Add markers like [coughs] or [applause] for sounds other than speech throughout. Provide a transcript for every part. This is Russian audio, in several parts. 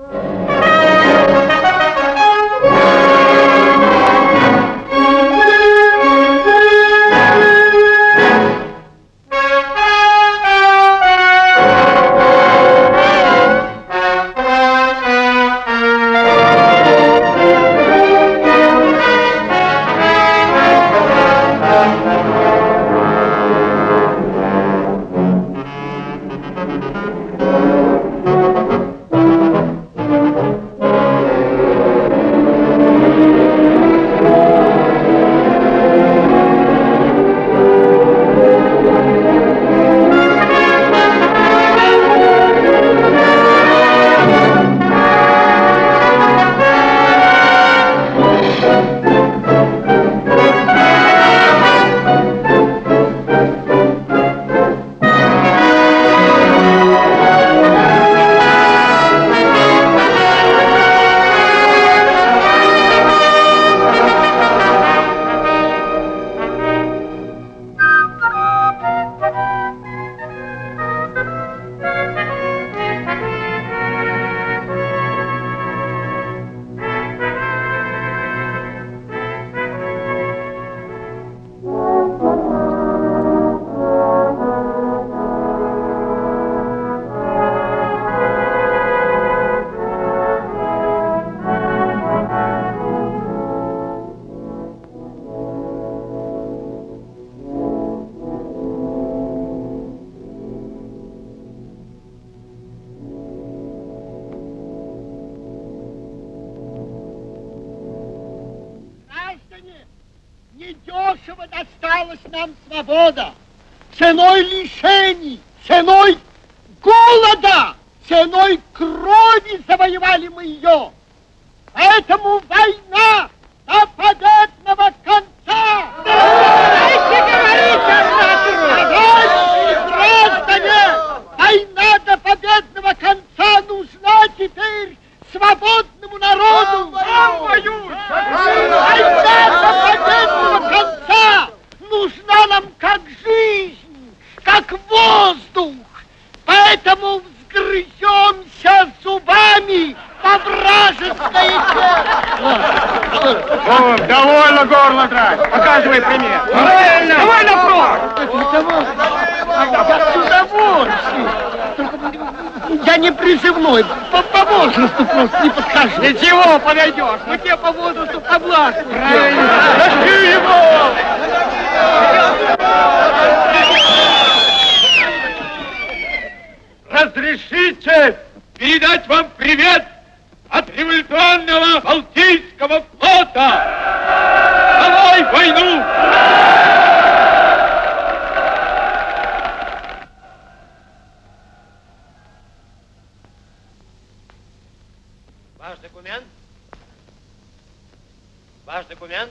Bye. экспедиционного Балтийского флота! Давай войну! Ваш документ? Ваш документ?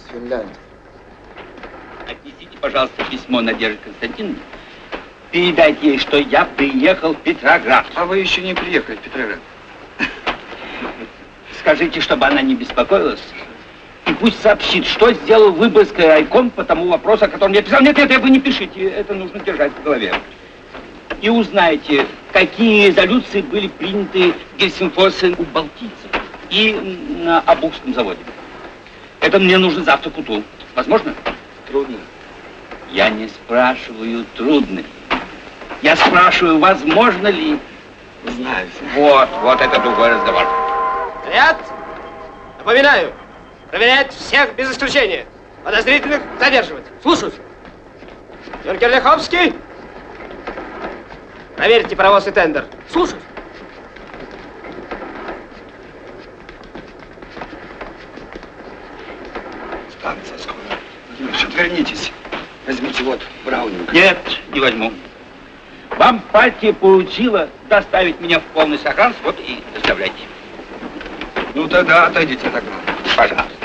Финляндии. Отнесите, пожалуйста, письмо Надежде Константиновне передать ей, что я приехал в Петроград. А вы еще не приехали в Петроград. Скажите, чтобы она не беспокоилась. И пусть сообщит, что сделал Выборгский райком по тому вопросу, о котором я писал. Нет, нет, вы не пишите, это нужно держать в голове. И узнайте, какие резолюции были приняты в Гельсинфорсе у балтийцев и на Абухском заводе. Это мне нужно завтра к утру. Возможно? Трудно. Я не спрашиваю, трудно ли. Я спрашиваю, возможно ли. Знаю. Вот, вот это другой разговор. Ряд. Напоминаю, проверять всех без исключения. Подозрительных задерживать. Слушаюсь. Юнкер Лиховский. Проверьте паровоз и тендер. Слушаюсь. Станция скоро. Владимир, отвернитесь. Возьмите вот Браунинг. Нет, не возьму. Вам партия поручила доставить меня в полный сохранность, вот и доставляйте. Ну тогда отойдите от окна. Пожалуйста.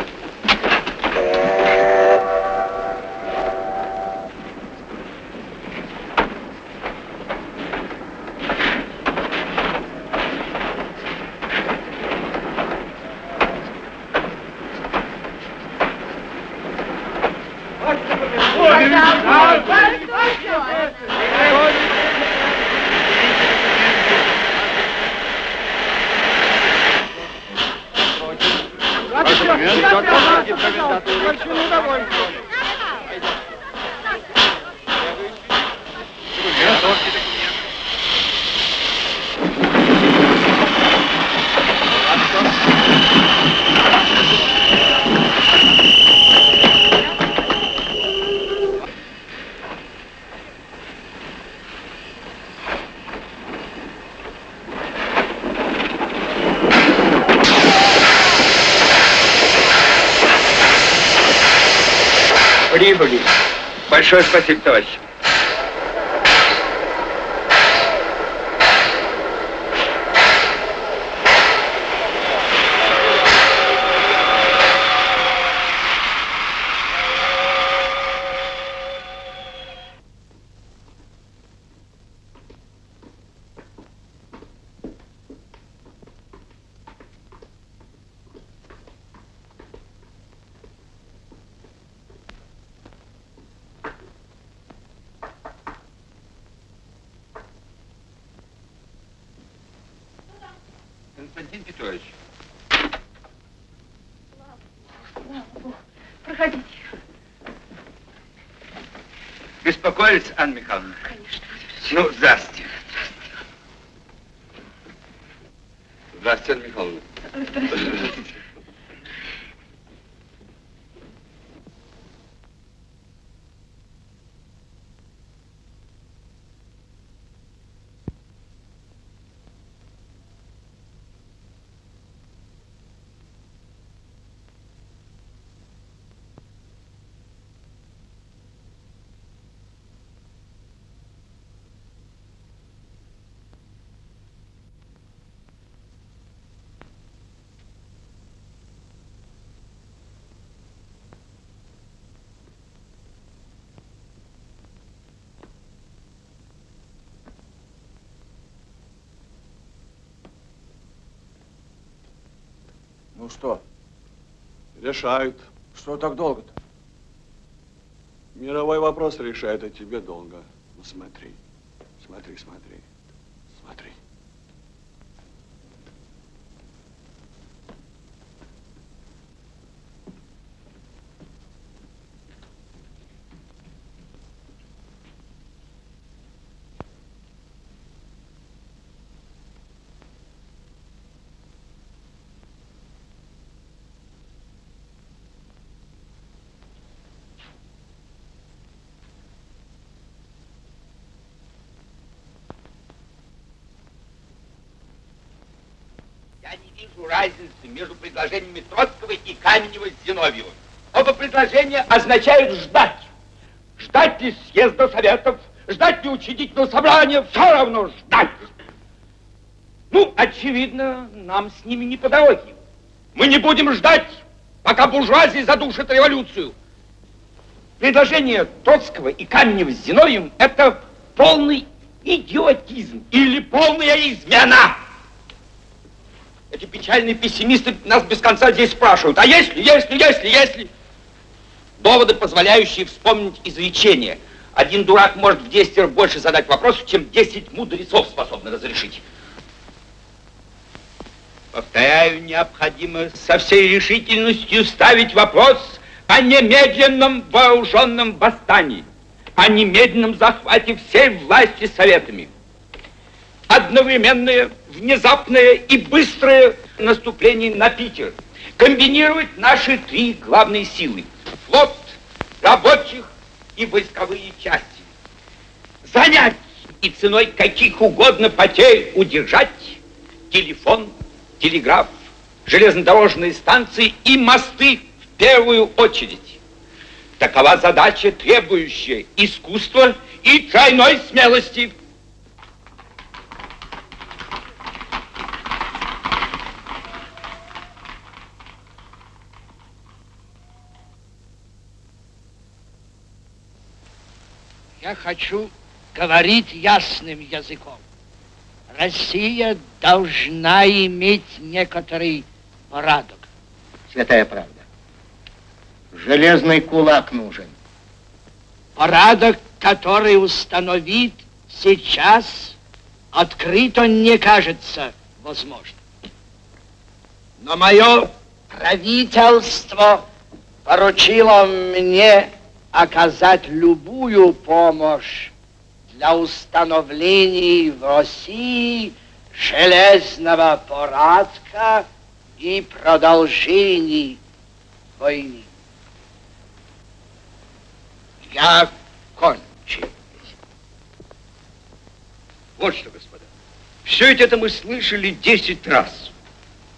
Большое спасибо, товарищ. Константин Петрович. Проходите. Беспокоились, Анна Михайловна? Конечно. Ну, здрасте. Здравствуйте, Анна Михайловна. Ну что, Решают. что так долго-то? Мировой вопрос решает, а тебе долго. Ну смотри, смотри, смотри, смотри. Я не вижу разницы между предложениями Троцкого и Каменева с Зиновьевым. Оба предложения означают ждать. Ждать ли съезда советов, ждать ли учредительного собрания, все равно ждать. Ну, очевидно, нам с ними не по дороге. Мы не будем ждать, пока буржуазия задушит революцию. Предложение Троцкого и Каменева с Зиновьевым – это полный идиотизм или полная измена. Эти печальные пессимисты нас без конца здесь спрашивают, а если, если, если, если... Доводы, позволяющие вспомнить изречение. Один дурак может в 10 раз больше задать вопросов, чем 10 мудрецов способны разрешить. Повторяю, необходимо со всей решительностью ставить вопрос о немедленном вооруженном восстании. о немедленном захвате всей власти советами. Одновременное, внезапное и быстрое наступление на Питер. Комбинировать наши три главные силы. Флот, рабочих и войсковые части. Занять и ценой каких угодно потерь удержать телефон, телеграф, железнодорожные станции и мосты в первую очередь. Такова задача, требующая искусства и тройной смелости. Я хочу говорить ясным языком. Россия должна иметь некоторый порядок. Святая правда. Железный кулак нужен. Порядок, который установит сейчас, открыто не кажется возможным. Но мое правительство поручило мне оказать любую помощь для установления в России железного порядка и продолжения войны. Я кончил. Вот что, господа. Все это мы слышали 10 раз.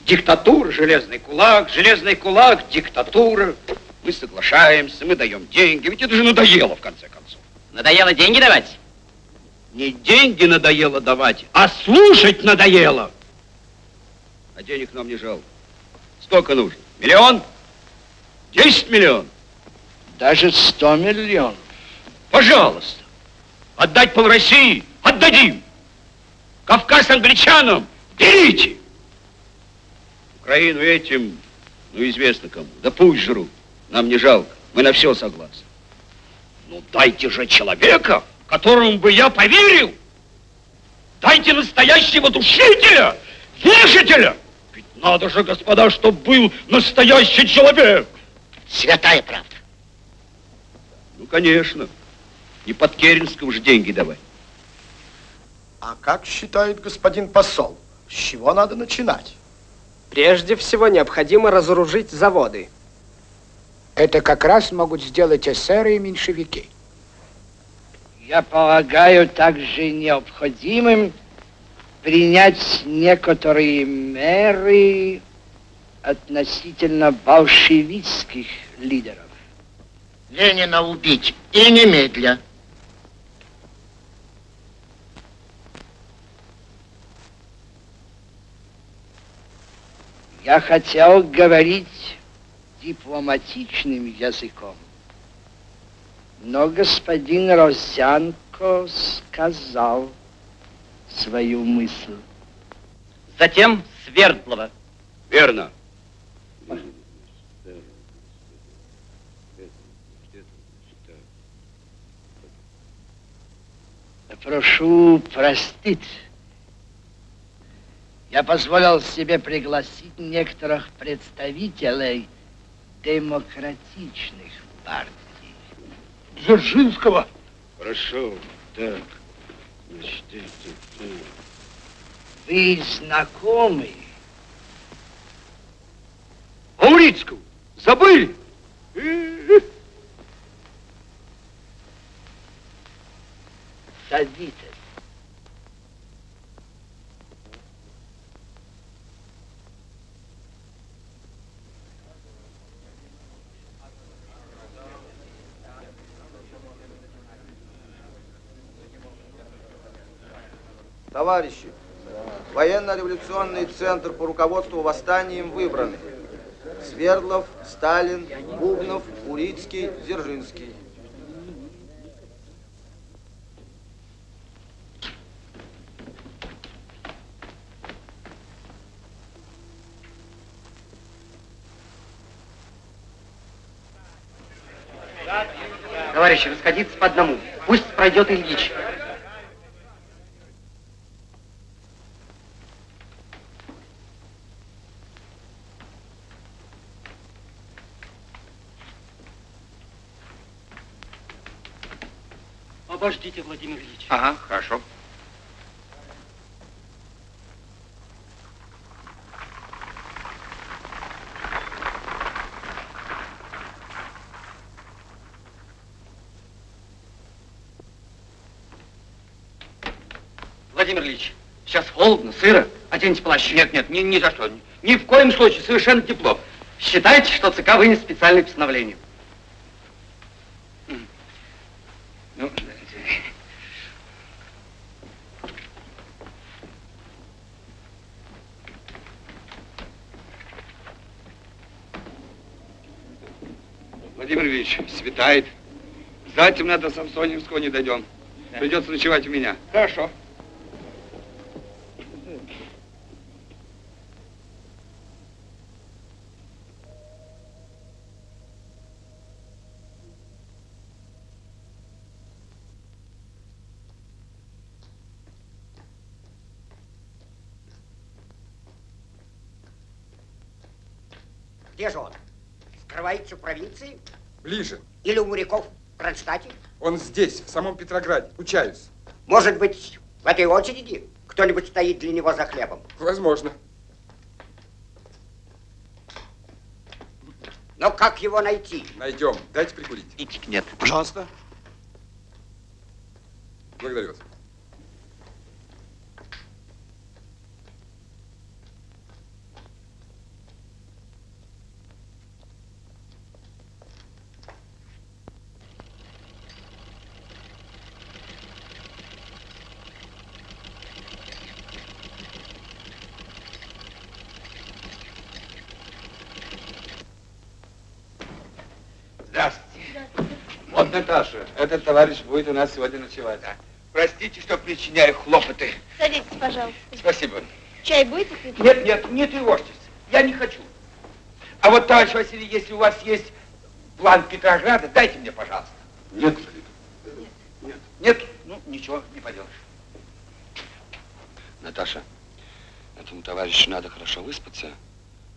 Диктатура, железный кулак, железный кулак, диктатура. Мы соглашаемся, мы даем деньги. Ведь это же надоело, в конце концов. Надоело деньги давать? Не деньги надоело давать, а слушать надоело. А денег нам не жалко. Сколько нужно? Миллион? Десять миллионов? Даже 100 миллионов. Пожалуйста. Отдать пол России? Отдадим. Кавказ англичанам? Берите. Украину этим, ну, известно кому. Да пусть жрут. Нам не жалко. Мы на все согласны. Ну, дайте же человека, которому бы я поверил. Дайте настоящего душителя, вешателя. Ведь надо же, господа, чтобы был настоящий человек. Святая правда. Ну, конечно. Не под Керенского же деньги давать. А как считает господин посол, с чего надо начинать? Прежде всего необходимо разоружить заводы. Это как раз могут сделать эсеры и меньшевики. Я полагаю также необходимым принять некоторые меры относительно большевистских лидеров. Ленина убить и немедля. Я хотел говорить дипломатичным языком, но господин Росянко сказал свою мысль. Затем Свердлова. Верно. Прошу простить. Я позволил себе пригласить некоторых представителей демократичных партий. Дзержинского. Хорошо. Так. Значит, это, э, Вы знакомы? Аурицкого. Забыли? Садитесь. Товарищи, военно-революционный центр по руководству восстанием выбраны. Свердлов, Сталин, Бубнов, Урицкий, Дзержинский. Товарищи, расходиться по одному. Пусть пройдет Ильич. Обождите, Владимир Ильич. Ага, хорошо. Владимир Ильич, сейчас холодно, сыро. Оденьте плащ. Нет, нет, ни, ни за что. Ни, в коем случае, совершенно тепло. Считайте, что ЦК вынес специальное постановление. Ну, Владимир Ильич, светает. Затемно до Самсоневского не дойдем. Придется ночевать у меня. Хорошо. Где же он? Скрывается в провинции? Ближе. Или у моряков в Кронштадте? Он здесь, в самом Петрограде. Учаюсь. Может быть, в этой очереди кто-нибудь стоит для него за хлебом? Возможно. Но как его найти? Найдем. Дайте прикурить. Нет. Пожалуйста. Благодарю вас. Здравствуйте. Вот, Наташа, этот товарищ будет у нас сегодня ночевать. Простите, что причиняю хлопоты. Садитесь, пожалуйста. Спасибо. Чай будете пить? Нет, нет, не тревожьтесь. Я не хочу. А вот, товарищ Василий, если у вас есть план Петрограда, дайте мне, пожалуйста. Нет, Нет. Нет? Ну, ничего, не поделаешь. Наташа, этому товарищу надо хорошо выспаться.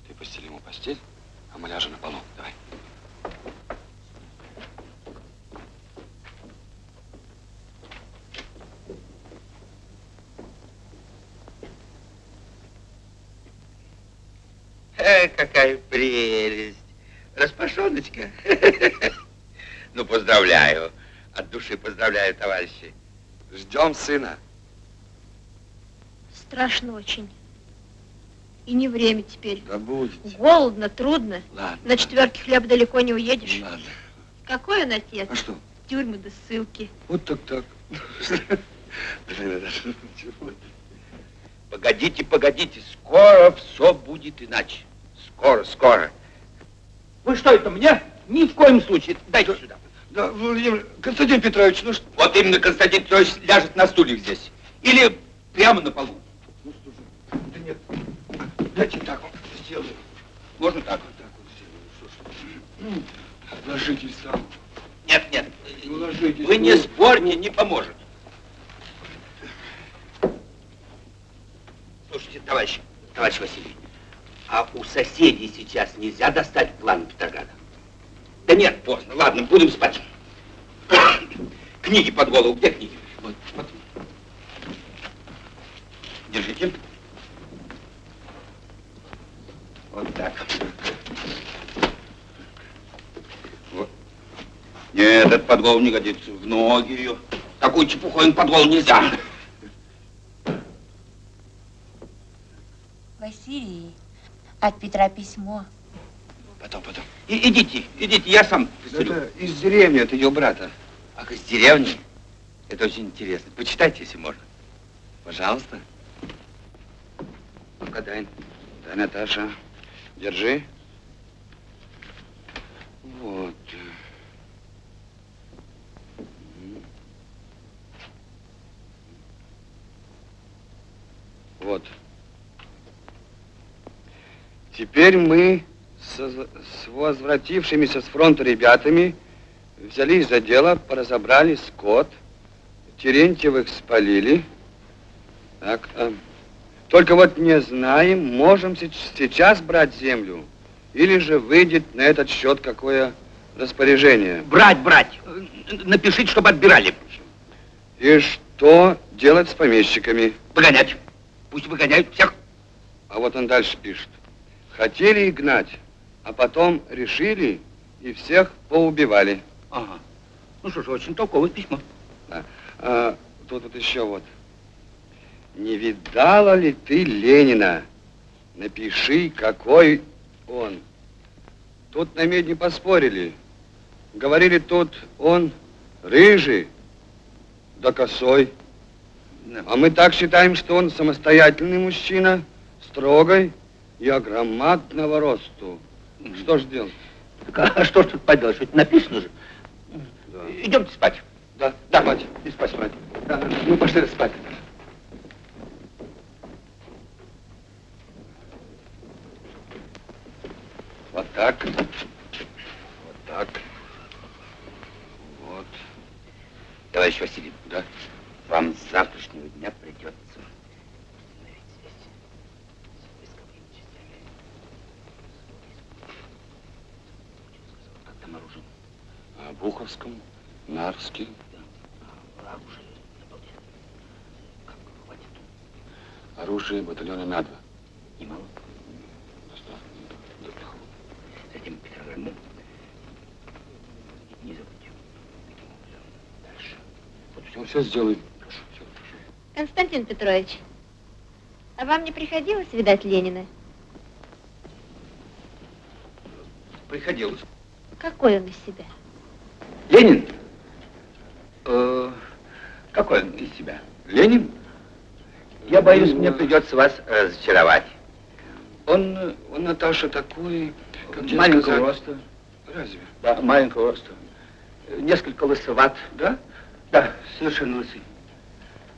Ты постели ему постель, а мы ляжем на полу. Давай. Э, какая прелесть. Распашоночка. [laughs] Ну, поздравляю. От души поздравляю, товарищи. Ждем сына. Страшно очень. И не время теперь. Да будет. Голодно, трудно. Ладно. На четверке хлеба далеко не уедешь. Ладно. Какой он отец? А что? Тюрьмы да ссылки. Вот так так. [laughs] Погодите, погодите, скоро все будет иначе. Скоро, скоро. Вы что это мне? Ни в коем случае. Дайте сюда. Да, Владимир, Константин Петрович, ну что? Вот именно Константин Петрович ляжет на стульях здесь. Или прямо на полу. Ну, слушай, да нет, дайте так вот сделаем. Можно так? Вот так вот сделаем. Что ж. Ложитесь там. Нет, нет. Ну, ложитесь. Вы не ну. спорьте, не поможет. Слушайте, товарищ, товарищ Василий, а у соседей сейчас нельзя достать план Петрограда? Да нет, поздно. Ладно, будем спать. [coughs] Книги под голову. Где книги? Вот, вот. Держите. Вот так. Вот. Нет, этот под голову не годится. В ноги ее. Такую чепуху им под голову нельзя. Василий, от Петра письмо. Потом, потом. И, идите, идите, я сам. Это из деревни, от ее брата. Ах, из деревни? Это очень интересно. Почитайте, если можно. Пожалуйста. Ну-ка, дай. Дай, Наташа. Держи. Вот. Вот. Теперь мы с, возвратившимися с фронта ребятами взялись за дело, поразобрали скот, Терентьевых спалили. Так, а, только вот не знаем, можем сейчас брать землю, или же выйдет на этот счет какое распоряжение. Брать, брать. Напишите, чтобы отбирали. И что делать с помещиками? Выгонять. Пусть выгоняют всех. А вот он дальше пишет. Хотели их гнать, а потом решили и всех поубивали. Ага. Ну что ж, очень толковое письмо. Да. А, тут вот еще вот. Не видала ли ты Ленина? Напиши, какой он. Тут на медне поспорили. Говорили, тут он рыжий, да косой. А мы так считаем, что он самостоятельный мужчина, строгой и огромадного росту. Что ж делать? Так, а что ж тут поделаешь? Ведь написано же. Идемте спать. Да, Да, спать. И спать, спать. Да, мы пошли спать. Вот так. Вот так. Вот. Товарищ Василий, Да. вам с завтрашнего дня придется установить связь с войсковыми частями. Как там оружие? Буховском, Нарский. А оружие батальона на два. Немало. Затем Петрограду. Не забудьте. Дальше. Вот все, все сделаем. Константин Петрович, а вам не приходилось видать Ленина? Приходилось. Какой он из себя? Ленин? Э, какой он из себя? Ленин? Я боюсь, мне придется вас разочаровать. Он, он, Наташа, такой, как Маленького сказать? роста. Разве? Да, маленького роста. Несколько лысоват. Да? Да, совершенно лысый.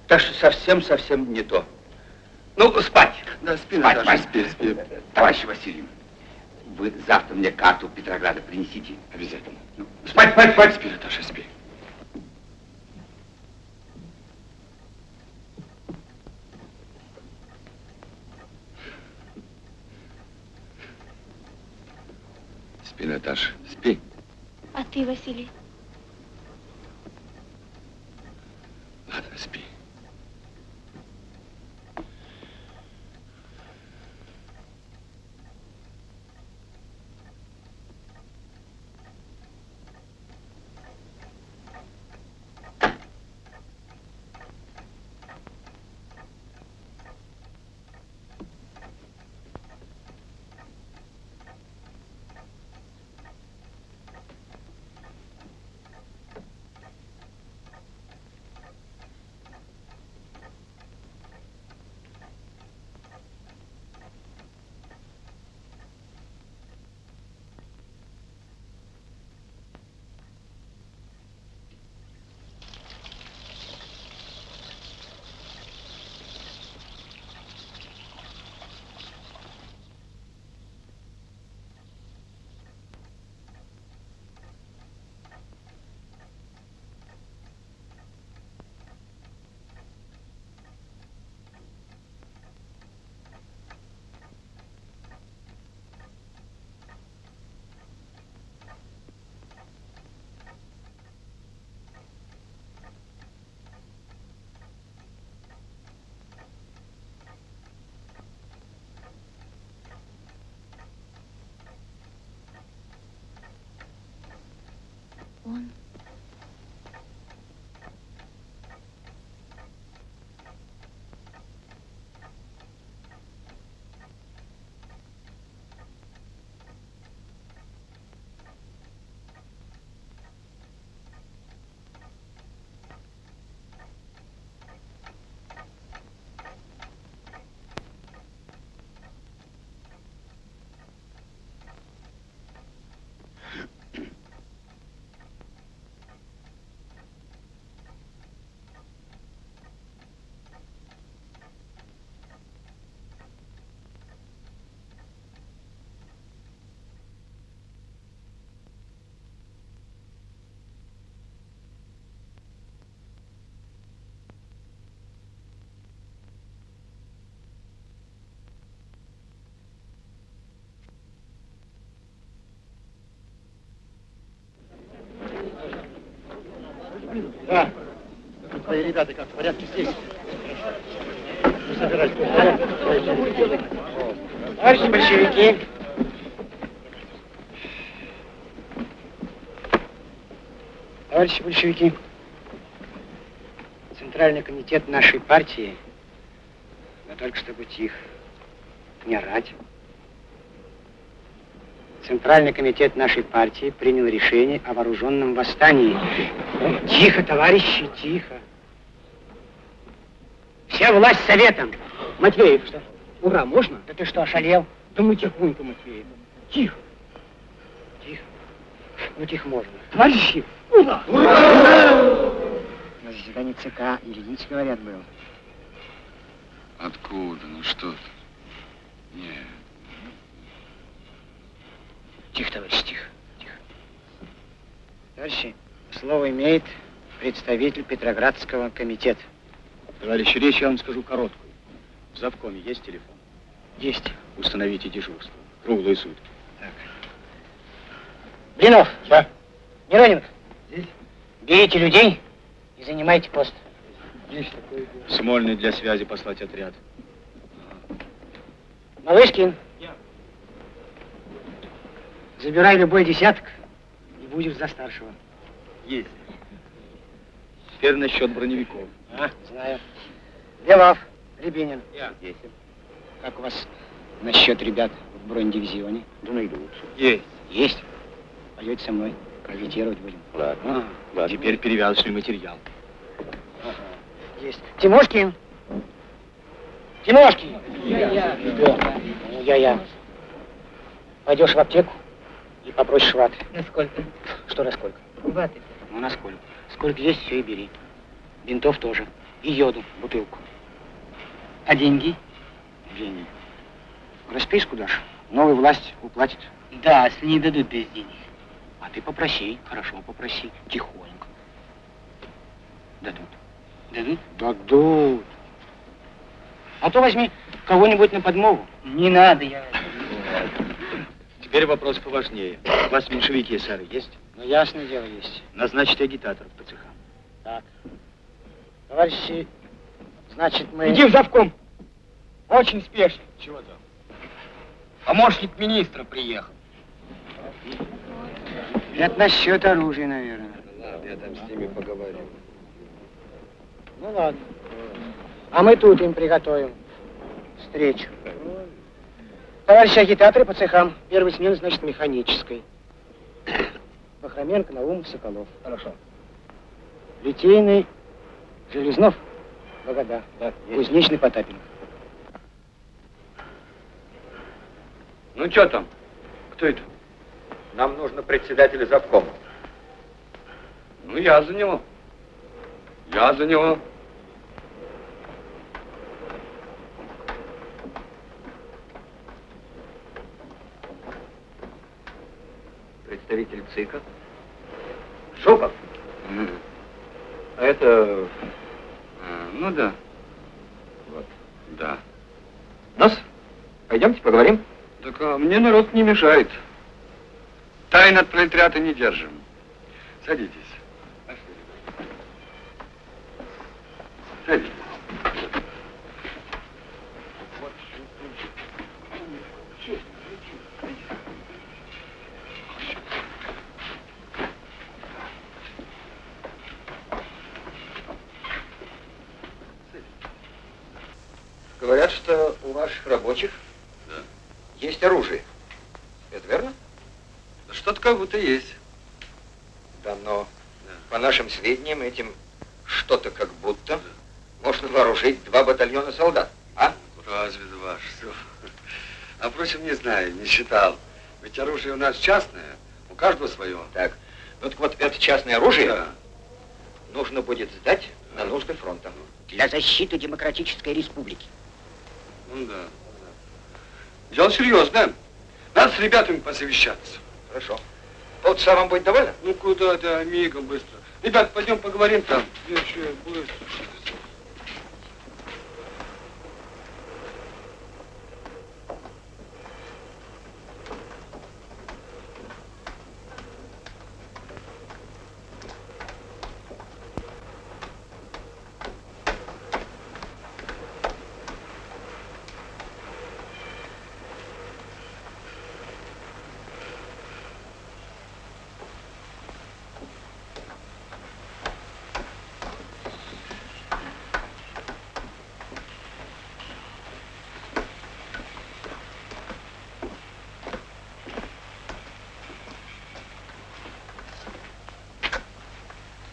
Так что совсем-совсем не то. Ну, спать. Да, спи, Спать, Наташа, спи, спи. Товарищ Василий, вы завтра мне карту Петрограда принесите. Обязательно. Ну, спать, спать, спать. Спи, Наташа, спи. Спи, Наташа, спи. А ты, Василий? Ладно, спи. Да. Твои ребята как, в порядке здесь? Не собирайтесь. Товарищи большевики, Товарищи большевики, Центральный комитет нашей партии, но только чтобы тих, не орать. Центральный комитет нашей партии принял решение о вооруженном восстании Тихо, товарищи, тихо. Вся власть советом. Матвеев, что? Ура, можно? Да ты что, ошалел? Да мы тихонько, Матвеев. Тихо. Тихо. Ну, тихо можно. Товарищи, ура! На заседании ЦК Ильич, говорят, был. Откуда? Ну что ты? Нет. Тихо, товарищ, тихо, тихо. Товарищи, слово имеет представитель Петроградского комитета. Товарищи, речь я вам скажу короткую. В завкоме есть телефон? Есть. Установите дежурство. Круглые сутки. Блинов. Да. Мироненко. Здесь. Берите людей и занимайте пост. Есть такое Смольный для связи послать отряд. Малышкин. Забирай любой десяток и будешь за старшего. Есть. Теперь насчет броневиков. А, знаю. Белов, Рябинин. Я. Есть. Как у вас насчет ребят в бронедивизионе? Да найдут. Есть. Есть. Пойдете со мной. Агитировать будем. Ладно. Ладно. Теперь перевязочный материал. Ага. Есть. Тимошкин. Тимошкин. Я-я. Я-я. Пойдешь в аптеку и попросишь ваты. Насколько? Что насколько? Ваты. Ну, насколько. Сколько есть, все и бери. Бинтов тоже. И йоду, бутылку. А деньги? Деньги. Расписку дашь. Новая власть уплатит. Да, если не дадут без денег. А ты попроси, хорошо, попроси. Тихонько. Дадут. Дадут? Дадут. А то возьми кого-нибудь на подмогу. Не надо, я... Теперь вопрос поважнее. У вас меньшевики эсеры есть? Ну, ясное дело, есть. Назначьте агитаторов по цехам. Так. Товарищи, значит, мы... Иди в завком. Очень спешно. Чего там? Помощник министра приехал. Это насчет оружия, наверное. Ладно, я там с ними поговорю. Ну ладно. А мы тут им приготовим встречу. Товарищи агитаторы по цехам. Первый смен, значит, механической. Бахроменко, Наумов, Соколов. Хорошо. Литейный, Железнов, Богода. Да, Кузнечный, Потапенко. Ну, что там? Кто это? Нам нужно председателя завкома. Ну, я за него. Я за него. Представитель ЦИКа. Жуков. А это... а, ну да. Вот. Да. Нас? Пойдемте поговорим. Так а мне народ не мешает. Тайн от пролетариата не держим. Садитесь. Садитесь. Говорят, что у ваших рабочих Да. есть оружие. Это верно? Да что-то как будто есть. Да, но по нашим сведениям этим что-то как будто можно вооружить два батальона солдат. А? Разве ваш все? А впрочем, не знаю, не считал. Ведь оружие у нас частное, у каждого свое. Так. Ну так вот это частное оружие Да. нужно будет сдать на нужды фронта. Для защиты демократической республики. Ну да. Дело серьезное. Надо с ребятами посовещаться. Хорошо. Полчаса вам будет довольно? Ну куда ты, мигом быстро. Ребят, пойдем поговорим там. Еще быстро.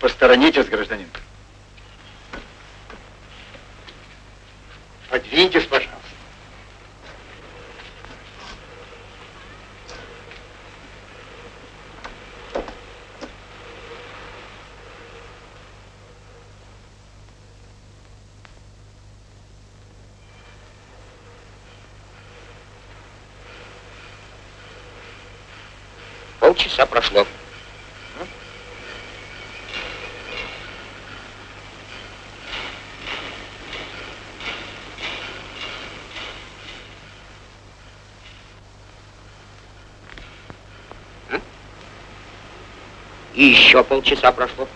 Посторонитесь, гражданин. Подвиньтесь, пожалуйста. Полчаса прошло. И еще полчаса прошло.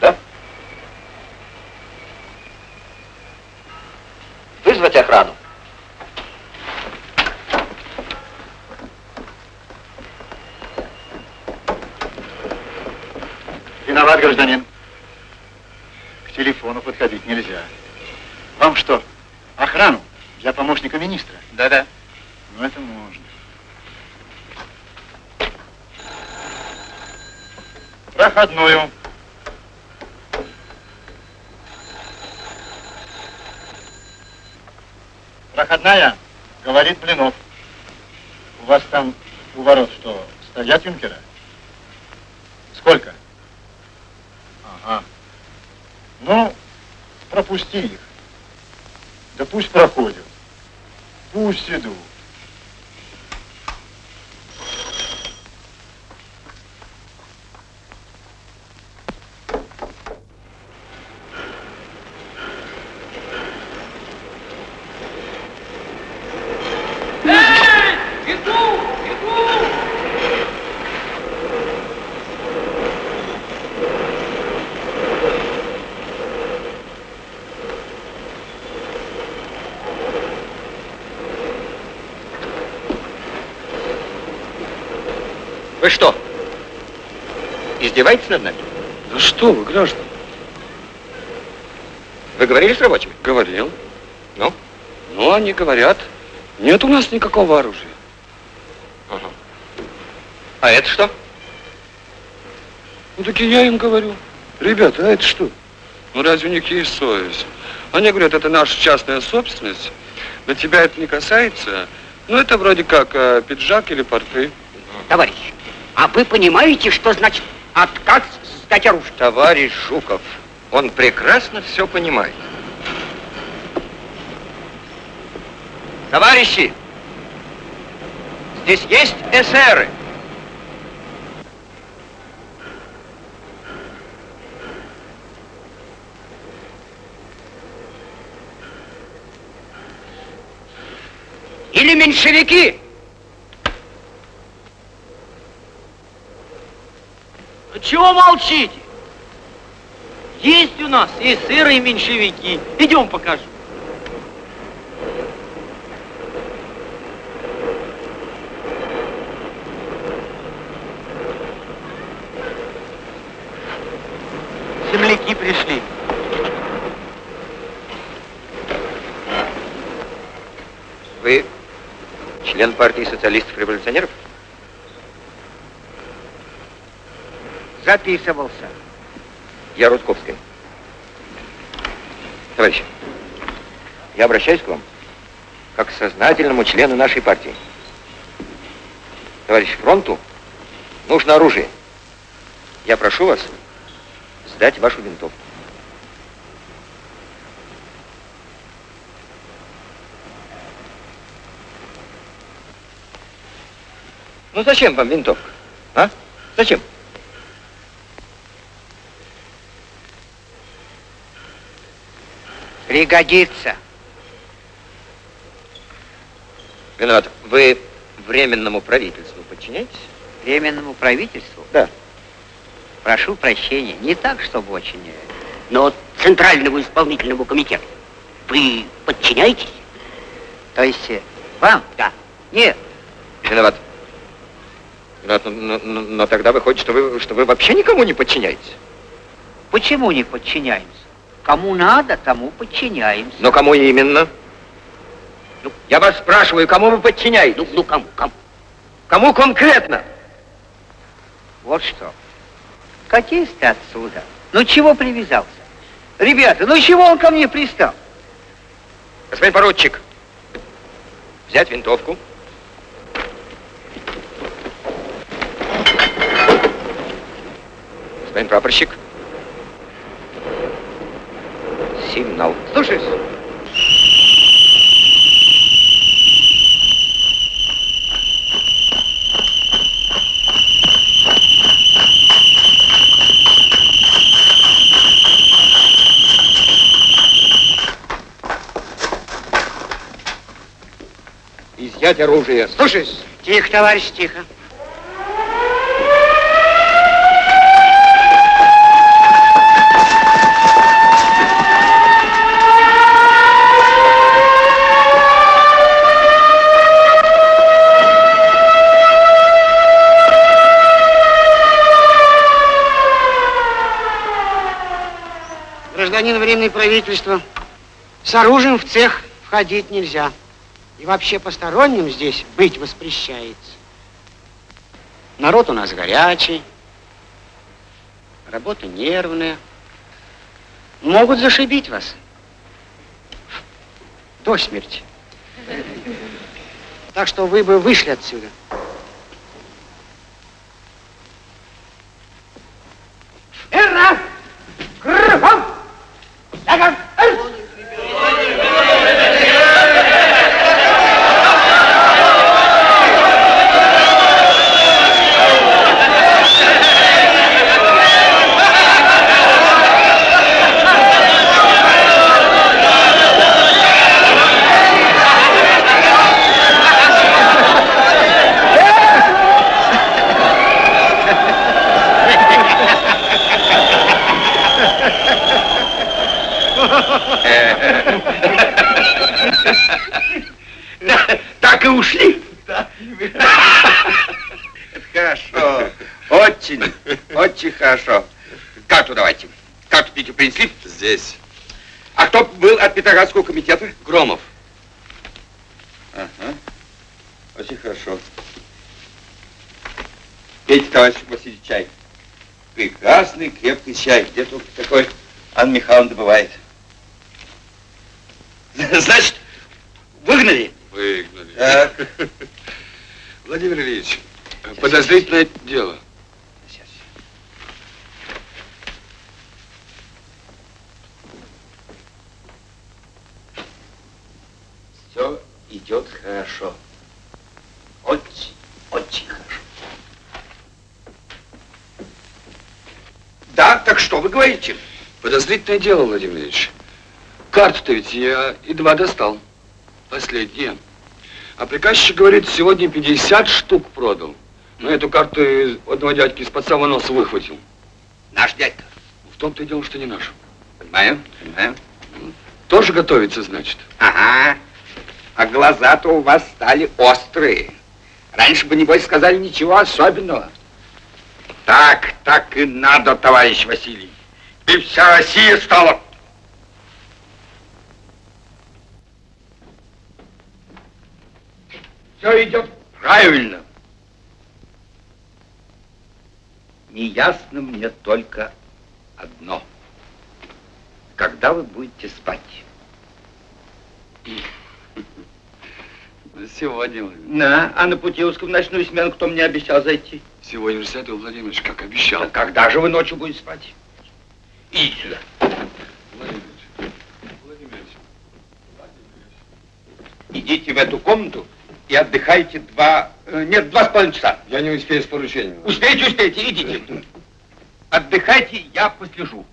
Да? Вызвать охрану. Виноват, гражданин. К телефону подходить нельзя. Вам что, охрану для помощника министра? Да-да. Ну, это можно. Проходную. Проходная, говорит Блинов. У вас там у ворот что, стоят юнкера? Сколько? Ага. Ну, пропусти их. Да пусть проходят. Пусть идут. Вы что, издеваетесь над нами? Да что вы, граждане? Вы говорили с рабочими? Говорил. Ну? Ну, они говорят, нет у нас никакого оружия. Ага. А это что? Ну, так и я им говорю. Ребята, а это что? Ну, разве у них есть совесть? Они говорят, это наша частная собственность. На тебя это не касается. Ну, это вроде как э, пиджак или порты. Товарищ, а вы понимаете, что значит отказ сдать оружие? Товарищ Жуков, он прекрасно все понимает. Товарищи, здесь есть эсеры. Или меньшевики? Чего молчите? Есть у нас и сыры, и меньшевики. Идем покажу. Земляки пришли. Вы член партии социалистов-революционеров? Записывался. Я Рудковская. Товарищ, я обращаюсь к вам как к сознательному члену нашей партии. Товарищ фронту нужно оружие. Я прошу вас сдать вашу винтовку. Ну зачем вам винтовка? А? Зачем? Пригодится. Виноват. Вы временному правительству подчиняетесь? Временному правительству? Да. Прошу прощения, не так, чтобы очень, э, но Центральному исполнительному комитету. Вы подчиняетесь? То есть э, вам? Да. Нет. Виноват. Виноват, но, но- но- но тогда выходит, что вы, что вы вообще никому не подчиняетесь. Почему не подчиняемся? Кому надо, тому подчиняемся. Но кому именно? Ну, я вас спрашиваю, кому вы подчиняетесь? Ну, ну кому, кому? Кому конкретно? Вот что. Катись ты отсюда. Ну чего привязался? Ребята, ну чего он ко мне пристал? Господин поручик, взять винтовку. Господин прапорщик. Сигнал. Слушаюсь. Изъять оружие. Слушаюсь. Тихо, товарищ, тихо. Гражданин Временное правительство, с оружием в цех входить нельзя. И вообще посторонним здесь быть воспрещается. Народ у нас горячий, работа нервная. Могут зашибить вас. До смерти. Так что вы бы вышли отсюда. Эра! Кругом! Шагом! Так и ушли. Хорошо. Очень, очень хорошо. Карту давайте. Карту Петю принесли? Здесь. А кто был от Петроградского комитета? Громов. Ага. Очень хорошо. Пейте, товарищ Василий, чай. Прекрасный, крепкий чай. Где только такой Анна Михайловна добывает. [laughs] Значит, выгнали? Выгнали. Так. [laughs] Владимир Ильич, подозрительное дело. Все идет хорошо. Очень, очень хорошо. Да, так что вы говорите? Подозрительное дело, Владимир Ильич. Карту-то ведь я едва достал. Последняя. А приказчик говорит, сегодня 50 штук продал. Но эту карту из одного дядьки из-под самого носа выхватил. Наш дядька. В том-то и дело, что не наш. Понимаю, понимаю. Тоже готовится, значит. Ага. А глаза-то у вас стали острые. Раньше бы, небось, сказали ничего особенного. Так, так и надо, товарищ Василий. И вся Россия стала... Все идет правильно. Неясно мне только одно. Когда вы будете спать? Сегодня. На, а на Путиловском ночную смену кто мне обещал зайти? Сегодня же Святой Владимирович, как обещал. А когда же вы ночью будете спать? Сюда. Идите в эту комнату и отдыхайте два... э, Нет, два с половиной часа. Я не успею с поручением. Успейте, успейте, идите. [laughs] Отдыхайте, я послежу.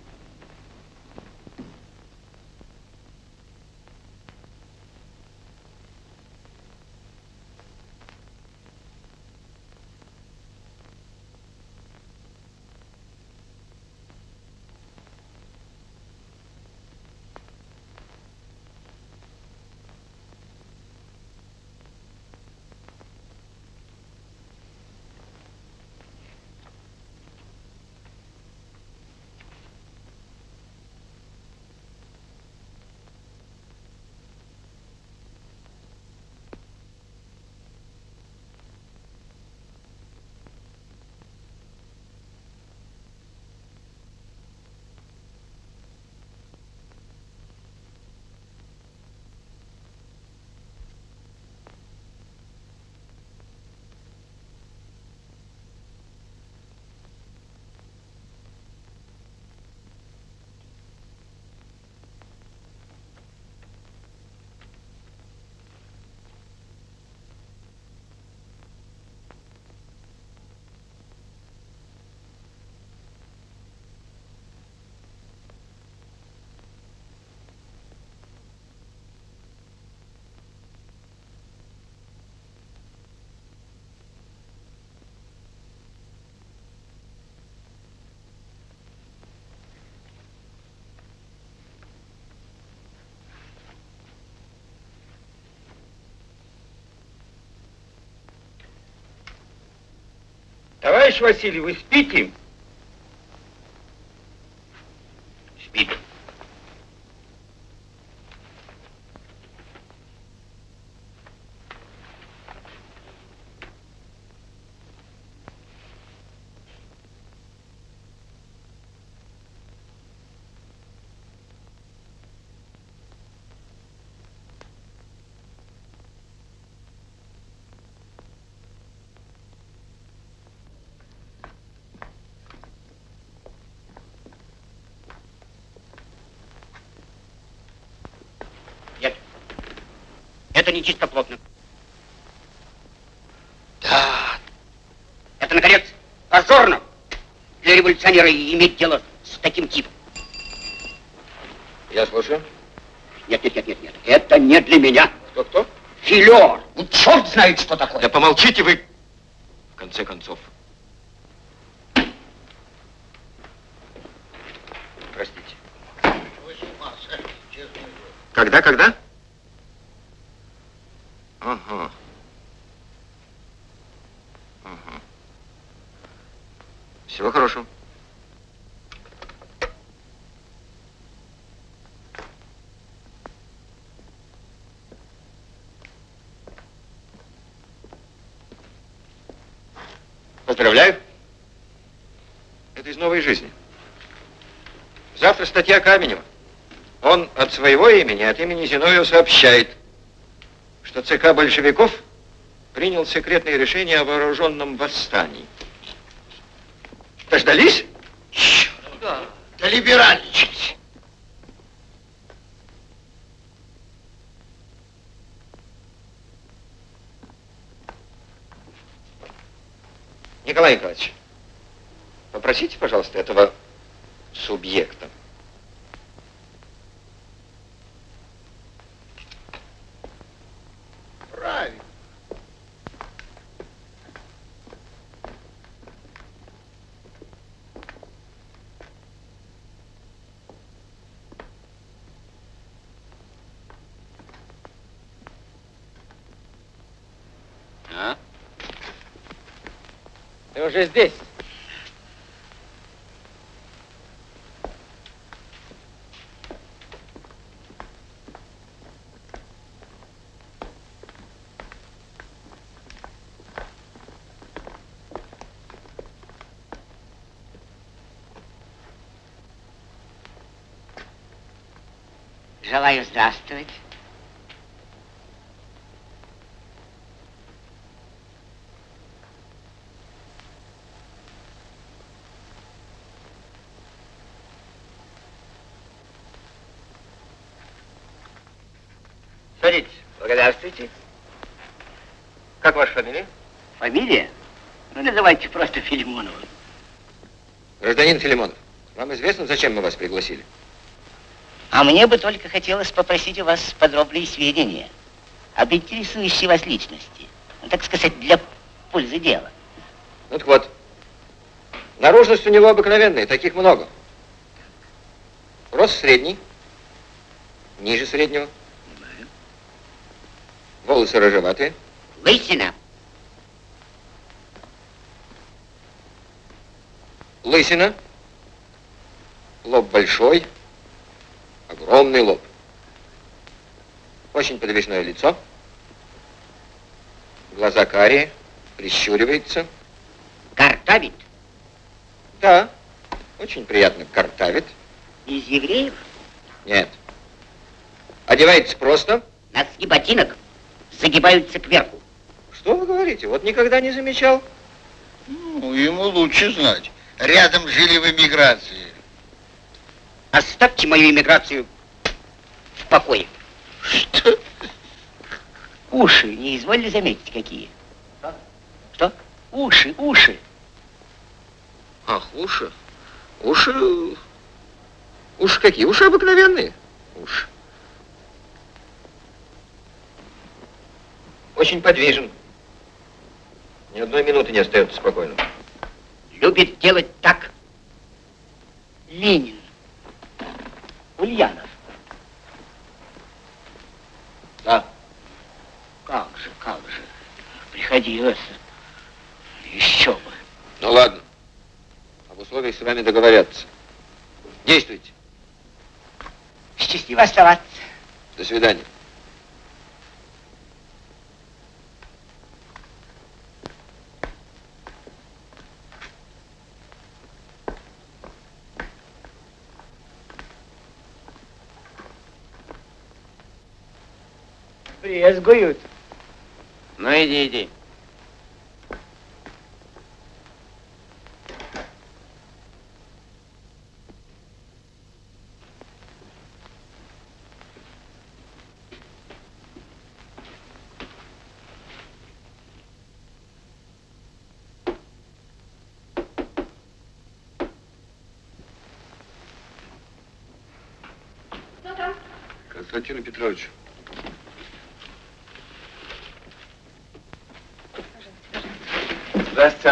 Товарищ Василий, вы спите? Это не чистоплотно. Да. Это, наконец, позорно для революционера иметь дело с таким типом. Я слушаю. Нет, нет, нет, нет, нет. Это не для меня. Кто-кто? Филер. Ну, черт знает, что такое. Да помолчите вы, в конце концов. Простите. Когда, когда? Ага. Ага. Всего хорошего. Поздравляю. Это из новой жизни. Завтра статья Каменева. Он от своего имени, от имени Зиновьева сообщает, что ЦК большевиков принял секретное решение о вооруженном восстании. Дождались? Да. Да либеральничать. Николай Николаевич, попросите, пожалуйста, этого субъекта. Правильно. А? Ты уже здесь. Желаю здравствовать. Садитесь. Благодарствуйте. Как ваша фамилия? Фамилия? Ну, называйте просто Филимоновым. Гражданин Филимонов, вам известно, зачем мы вас пригласили? А мне бы только хотелось попросить у вас подробные сведения об интересующей вас личности. Ну, так сказать, для пользы дела. Ну так вот, наружность у него обыкновенная, таких много. Рост средний, ниже среднего. Волосы рыжеватые. Лысина. Лысина. Лоб большой. Огромный лоб. Очень подвижное лицо. Глаза карие. Прищуривается. Картавит. Да. Очень приятно картавит. Из евреев? Нет. Одевается просто. Носки ботинок загибаются кверху. Что вы говорите? Вот никогда не замечал. Ну, ему лучше знать. Рядом жили в эмиграции. Оставьте мою иммиграцию в покое. Что? Уши, не изволили заметить, какие? Что? Уши, уши. Ах, уши. Уши... Уши какие? Уши обыкновенные. Уши. Очень подвижен. Ни одной минуты не остается спокойно. Любит делать так. Ленин. Ульянов. Да. Как же, как же. Приходилось. Еще бы. Ну ладно. Об условиях с вами договорятся. Действуйте. Счастливо оставаться. До свидания. Брезгуют. Ну иди, иди. Константину Петровичу.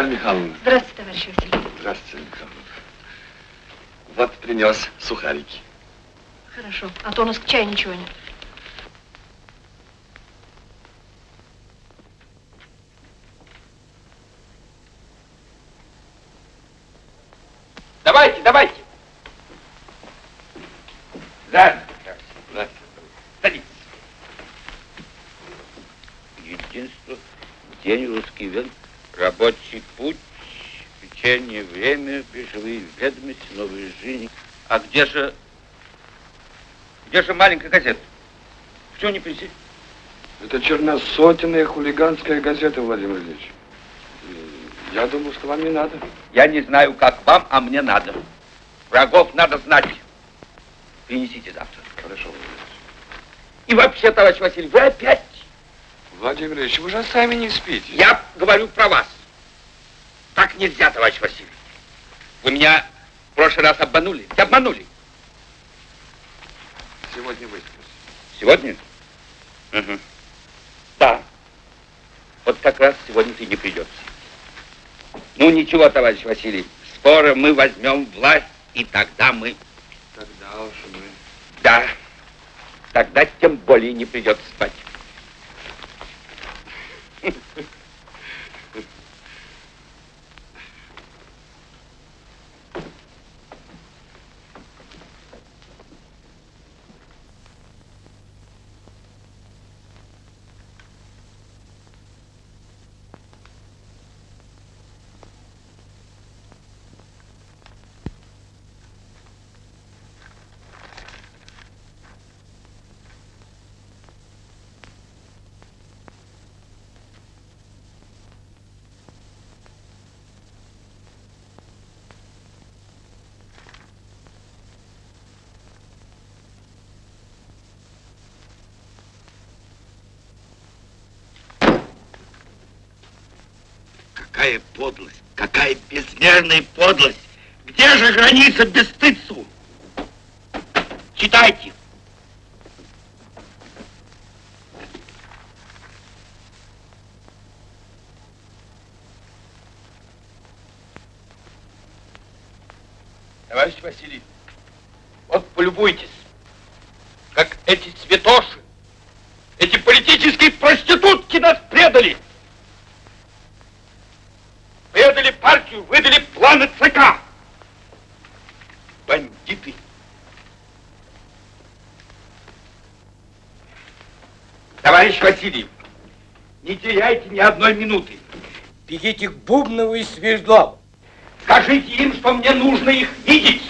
Здравствуйте, Анна Михайловна. Здравствуйте, товарищ Василий. Здравствуйте, Михайловна. Вот принес сухарики. Хорошо, а то у нас к чаю ничего нет. Новые жизни. А где же, где же маленькая газета? Все не принесли? Это черносотенная хулиганская газета, Владимир Ильич. Я думал, что вам не надо. Я не знаю, как вам, а мне надо. Врагов надо знать. Принесите завтра. Хорошо. И вообще, товарищ Василий, вы опять... Владимир Ильич, вы же сами не спите. Я говорю про вас. Так нельзя, товарищ Василий. Вы меня прошлый раз обманули. Обманули. Сегодня выспался. Сегодня? Угу. Да. Вот как раз сегодня ты не придется. Ну ничего, товарищ Василий, скоро мы возьмем власть, и тогда мы... Тогда уж мы... Да. Тогда тем более не придется спать. Какая [laughs] подлость, какая безмерная подлость! Где же граница бесстыдству? Читайте. Товарищ Василий, вот полюбуйтесь, как эти цветоши, эти политические проститутки нас предали. Предали партию, выдали планы ЦК. Бандиты. Товарищ Василий, не теряйте ни одной минуты. Бегите к Бубнову и Свердлову. Скажите им, что мне нужно их видеть.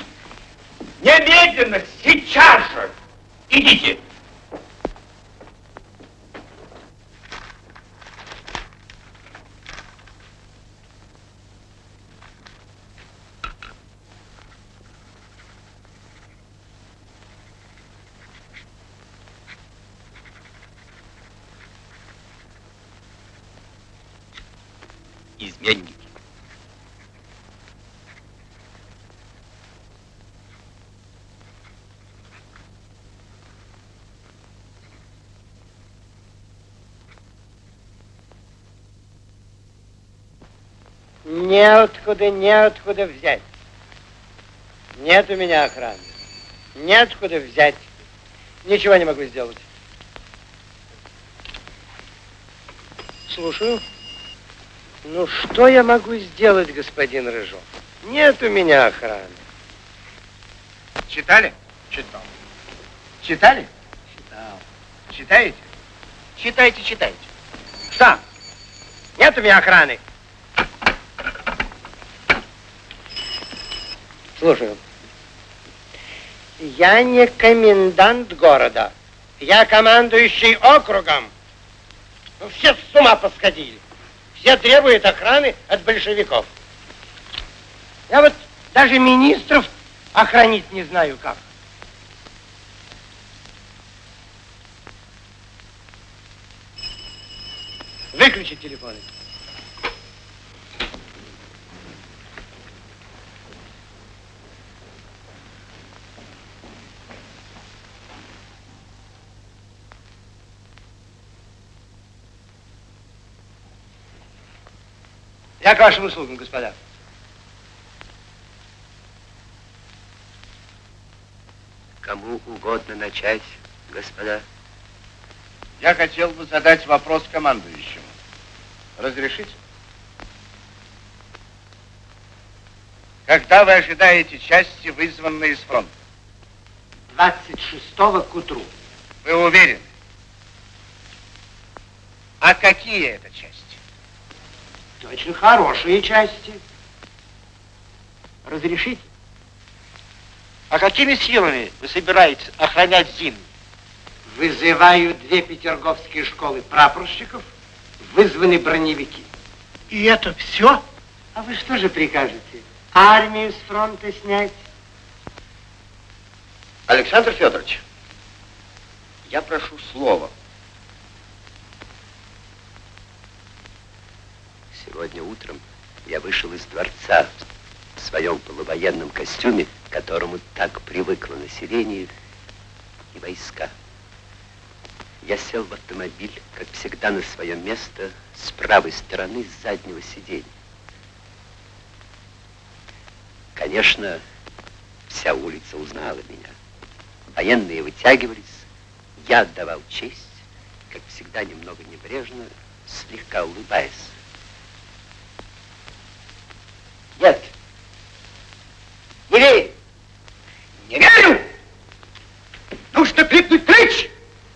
Немедленно, сейчас же. Идите. Неоткуда, неоткуда взять. Нет у меня охраны. Неоткуда взять. Ничего не могу сделать. Слушаю. Ну, что я могу сделать, господин Рыжов? Нет у меня охраны. Читали? Читал. Читали? Читал. Читаете? Читайте, читайте. Что? Нет у меня охраны. Слушаю. Я не комендант города. Я командующий округом. Ну, все с ума посходили. Все требуют охраны от большевиков. Я вот даже министров охранить не знаю как. Выключи телефоны. Я к вашим услугам, господа. Кому угодно начать, господа. Я хотел бы задать вопрос командующему. Разрешите? Когда вы ожидаете части, вызванные с фронта? 26-го к утру. Вы уверены? А какие это части? Очень хорошие части. Разрешите? А какими силами вы собираетесь охранять Зиму? Вызываю две петерговские школы прапорщиков, вызваны броневики. И это все? А вы что же прикажете? Армию с фронта снять? Александр Федорович, я прошу слова. Сегодня утром я вышел из дворца в своем полувоенном костюме, к которому так привыкло население и войска. Я сел в автомобиль, как всегда, на свое место с правой стороны заднего сиденья. Конечно, вся улица узнала меня. Военные вытягивались, я отдавал честь, как всегда, немного небрежно, слегка улыбаясь. Нет. Не верю. Не верю! Нужно крикнуть клич!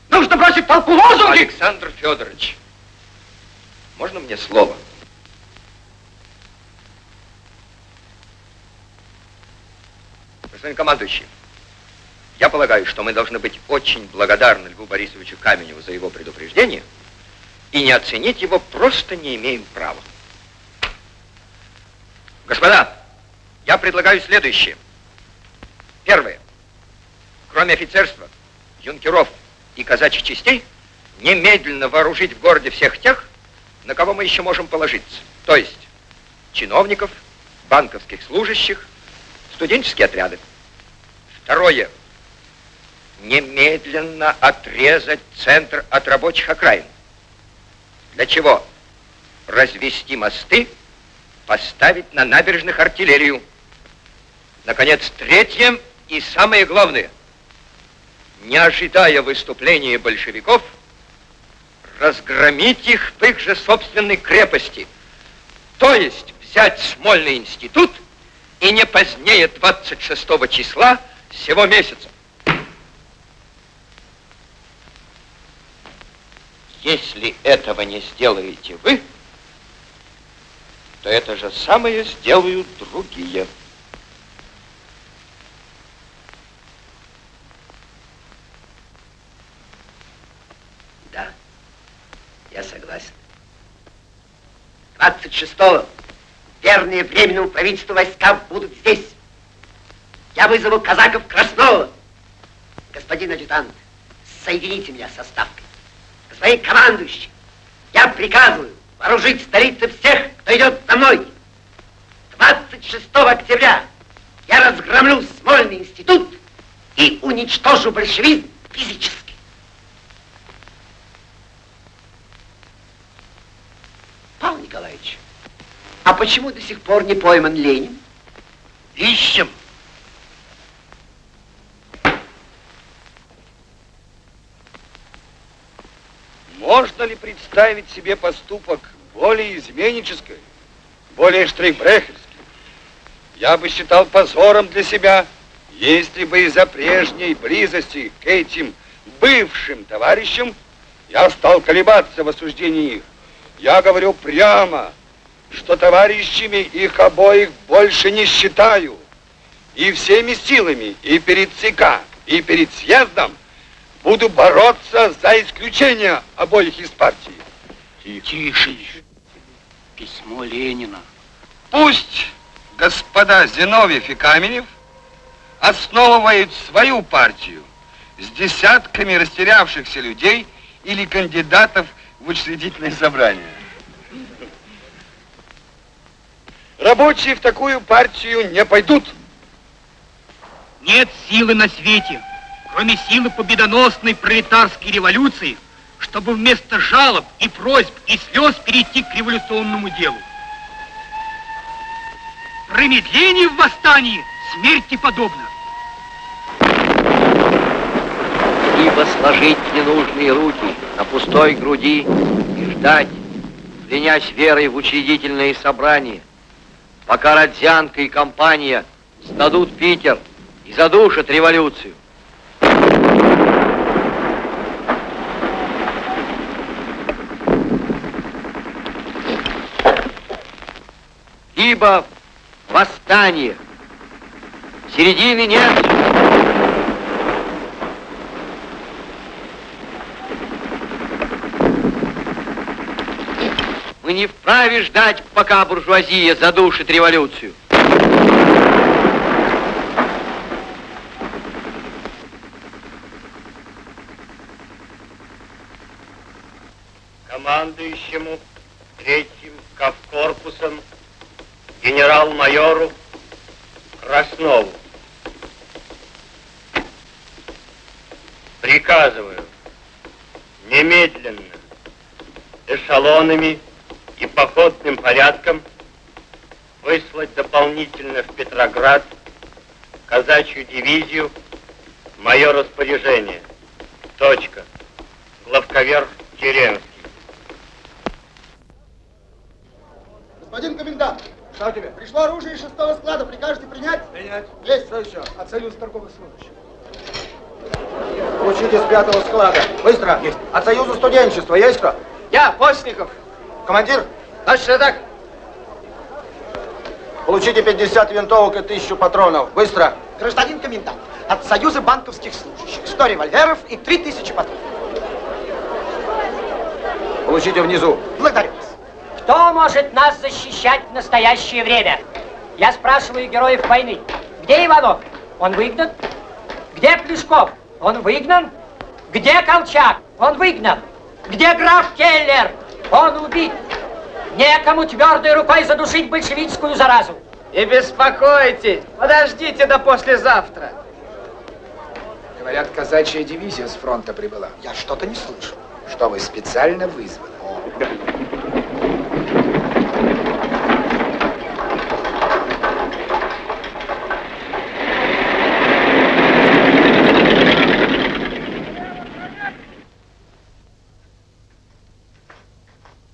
Нужно бросить толпу лозунги! Александр Федорович, можно мне слово? Господин командующий, я полагаю, что мы должны быть очень благодарны Льву Борисовичу Каменеву за его предупреждение и не оценить его просто не имеем права. Господа, я предлагаю следующее. Первое. Кроме офицерства, юнкеров и казачьих частей, немедленно вооружить в городе всех тех, на кого мы еще можем положиться. То есть чиновников, банковских служащих, студенческие отряды. Второе. Немедленно отрезать центр от рабочих окраин. Для чего? Развести мосты, поставить на набережных артиллерию. Наконец, третье и самое главное. Не ожидая выступления большевиков, разгромить их в их же собственной крепости. То есть взять Смольный институт и не позднее 26 числа сего месяца. Если этого не сделаете вы, то это же самое сделают другие. Да, я согласен. 26-го верные Временному правительству войска будут здесь. Я вызову казаков Краснова. Господин адъютант, соедините меня со ставкой. Господин командующий, я приказываю вооружить в столице всех, кто идет за мной. 26 октября я разгромлю Смольный институт и уничтожу большевизм физически. Павел Николаевич, а почему до сих пор не пойман Ленин? Ищем. Можно ли представить себе поступок более изменнической, более штрейхбрехерской. Я бы считал позором для себя, если бы из-за прежней близости к этим бывшим товарищам я стал колебаться в осуждении их. Я говорю прямо, что товарищами их обоих больше не считаю. И всеми силами, и перед ЦК, и перед съездом буду бороться за исключение обоих из партии. Тише. Письмо Ленина. Пусть господа Зиновьев и Каменев основывают свою партию с десятками растерявшихся людей или кандидатов в учредительное собрание. Рабочие в такую партию не пойдут. Нет силы на свете, кроме силы победоносной пролетарской революции, чтобы вместо жалоб и просьб и слез перейти к революционному делу. Промедление в восстании смерти подобно. Ибо сложить ненужные руки на пустой груди и ждать, клянясь верой в учредительные собрания, пока Родзянко и компания сдадут Питер и задушат революцию. Ибо восстание. Середины нет. Мы не вправе ждать, пока буржуазия задушит революцию. командующему генерал-майору Краснову. Приказываю немедленно эшелонами и походным порядком выслать дополнительно в Петроград казачью дивизию мое распоряжение. Точка. Главковер Керенский. Господин комендант, что тебе? Пришло оружие из шестого склада, прикажете принять? Принять. Есть. Что еще? От Союза торговых служащих. Получите с пятого склада. Быстро. Есть. От Союза студенчества есть кто? Я, Постников. Командир? Точно так. Получите 50 винтовок и 1000 патронов. Быстро. Гражданин комендант, от Союза банковских служащих 100 револьверов и 3000 патронов. Получите внизу. Благодарю вас. Кто может нас защищать в настоящее время? Я спрашиваю героев войны. Где Иванов? Он выгнан? Где Плешков? Он выгнан? Где Колчак? Он выгнан. Где граф Келлер? Он убит. Некому твердой рукой задушить большевистскую заразу. Не беспокойтесь, подождите до послезавтра. Говорят, казачья дивизия с фронта прибыла. Я что-то не слышу. Что вы специально вызваны?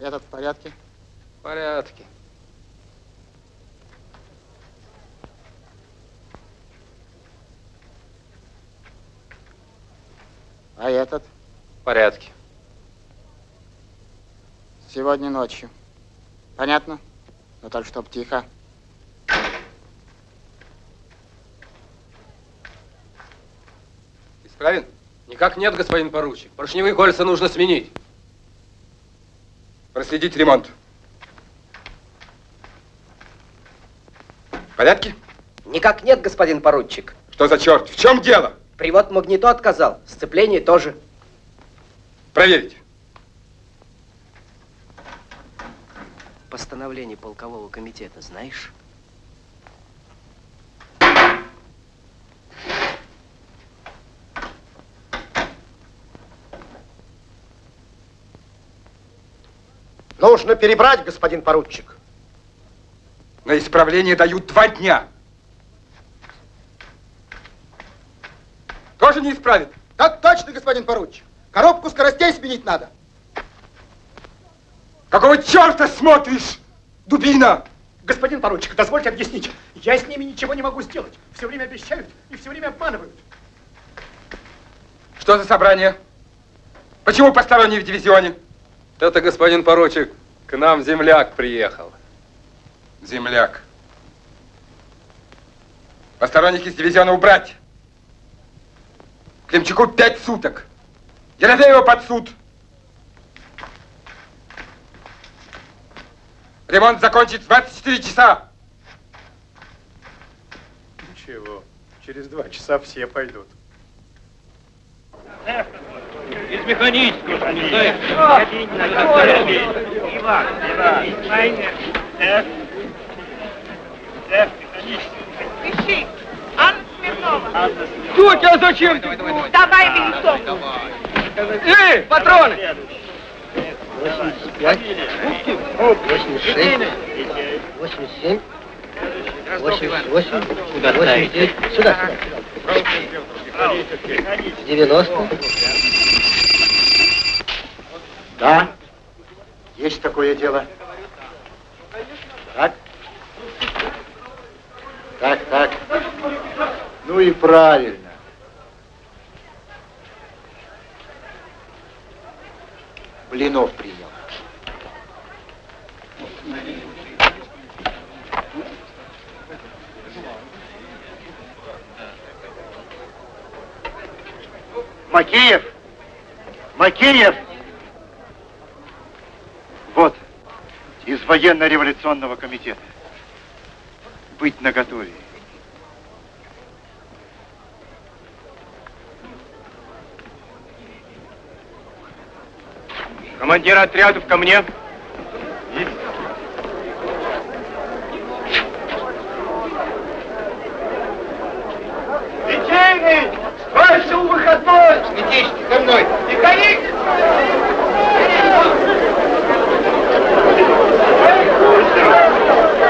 Этот в порядке? В порядке. А этот? В порядке. Сегодня ночью. Понятно? Но так, чтоб тихо. Исправен? Никак нет, господин поручик. Поршневые кольца нужно сменить. Проследить ремонт. В порядке? Никак нет, господин поручик. Что за черт? В чем дело? Привод магнито отказал, сцепление тоже. Проверить. Постановление полкового комитета знаешь? Нужно перебрать, господин поручик. На исправление дают два дня. Тоже не исправит? Так точно, господин поручик. Коробку скоростей сменить надо. Какого черта смотришь, дубина? Господин поручик, дозвольте объяснить. Я с ними ничего не могу сделать. Все время обещают и все время обманывают. Что за собрание? Почему посторонний в дивизионе? Это, господин поручик, к нам земляк приехал. Земляк. Посторонних из дивизиона убрать. Климчаку пять суток. Ерофеева под суд. Ремонт закончить в 24 часа. Ничего, через два часа все пойдут. Из механического, что не знаешь? Иван, Иван, Майнер, F, F, Пиши. Анна Смирнова. Тетя, а зачем ты? Давай винтовку. Эй, патроны! 85, 86, 87, 88, Куда 89, сюда, сюда. 90. Да, есть такое дело. Так. Так, так. Ну и правильно. Блинов принял. Макеев! Макеев! Вот, из военно-революционного комитета. Быть наготове. Командир отрядов ко мне. Литейный! Вышел выходной! Летейщик, за мной! Механик! Oh,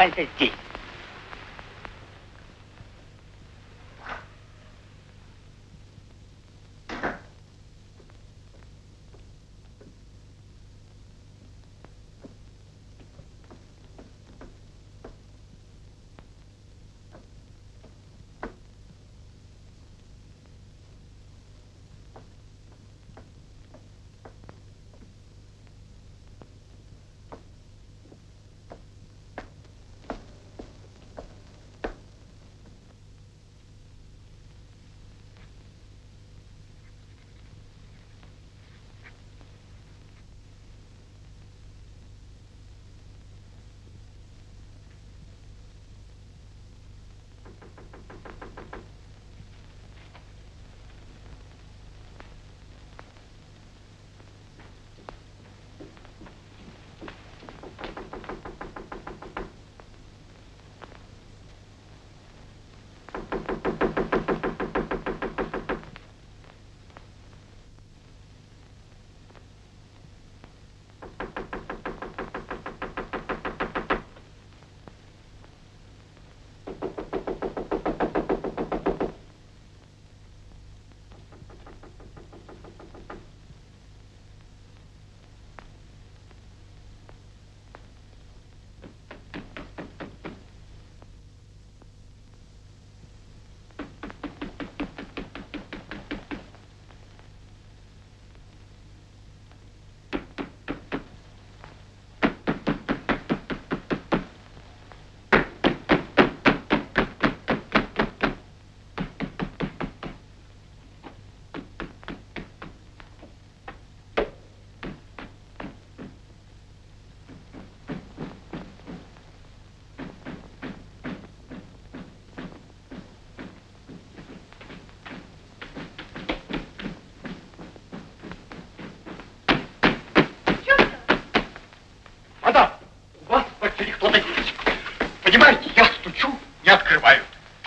calcetín.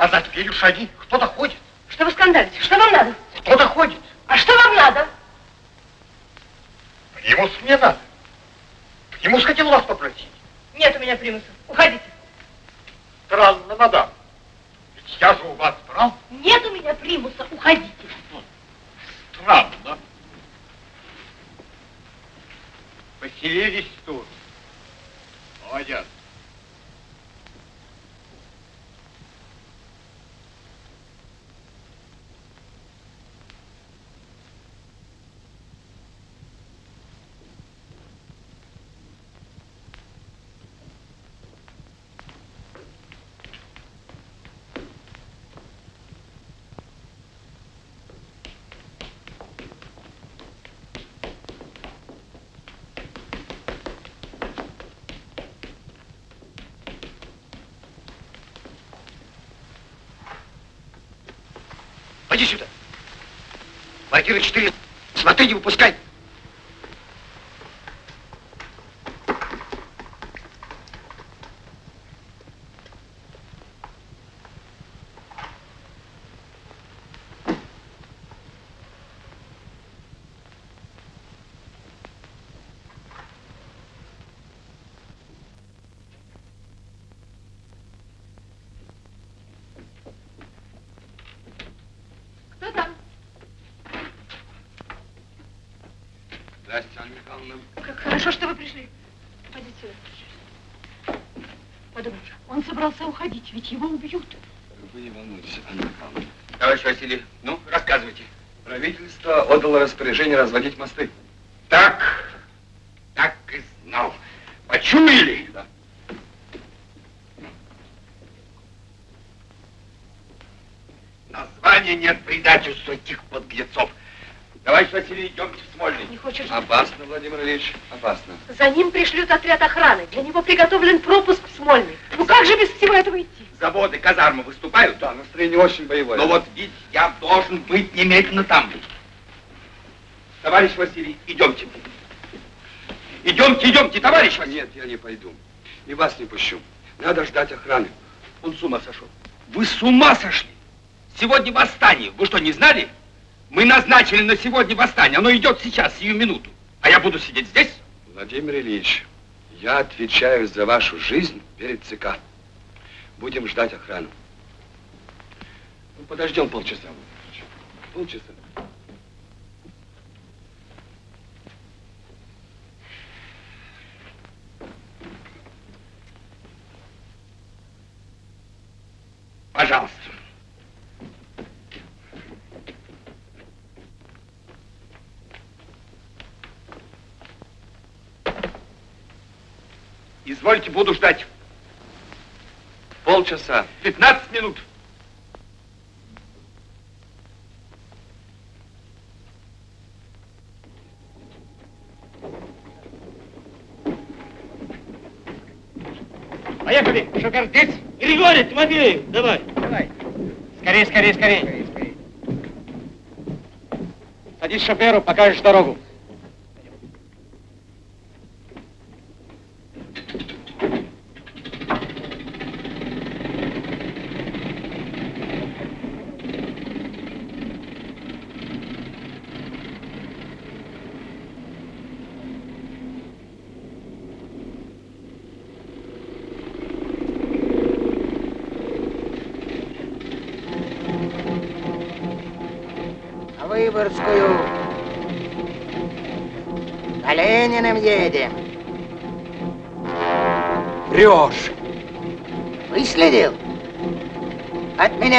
А за дверью шаги. Кто-то ходит. Что вы скандалите? Что вам надо? Кто-то ходит. А что вам надо? Примус мне надо. Примус хотел вас попросить. Нет у меня примуса. Уходите. Странно, мадам. Ведь я же у вас брал. Нет у меня примуса. Уходите. Странно. Поселились тут. Молодец. Пойди сюда. Квартира 4. Смотри, не выпускай. Кто там? Михайловна. Как хорошо, что вы пришли. Пойдите сюда. Подумайте, он собрался уходить, ведь его убьют. Вы не волнуйтесь, Анна Михайловна. Товарищ Василий, ну, рассказывайте. Правительство отдало распоряжение разводить мосты. Так, так и знал. Почуяли? Да. Названия нет предательства этих подлецов. Товарищ Василий, идемте в Смольный. Не хочешь? Опасно, Владимир Ильич, опасно. За ним пришлют отряд охраны. Для него приготовлен пропуск в Смольный. Ну как же без всего этого идти? Заводы, казармы выступают? Да, настроение очень боевое. Но вот ведь я должен быть немедленно там. Товарищ Василий, идемте. Идемте, идемте, товарищ Василий. Нет, я не пойду. И вас не пущу. Надо ждать охраны. Он с ума сошел. Вы с ума сошли? Сегодня восстание. Вы что, не знали? Мы назначили на сегодня восстание. Оно идет сейчас, сию минуту. А я буду сидеть здесь? Владимир Ильич, я отвечаю за вашу жизнь перед ЦК. Будем ждать охрану. Ну, подождем полчаса. Полчаса. Пожалуйста. Извольте, буду ждать. Полчаса. 15 минут. Поехали, Шокардец. Григорий, Тимофеев, давай. Давай. Скорее, скорее, скорее. Садись шоферу, покажешь дорогу.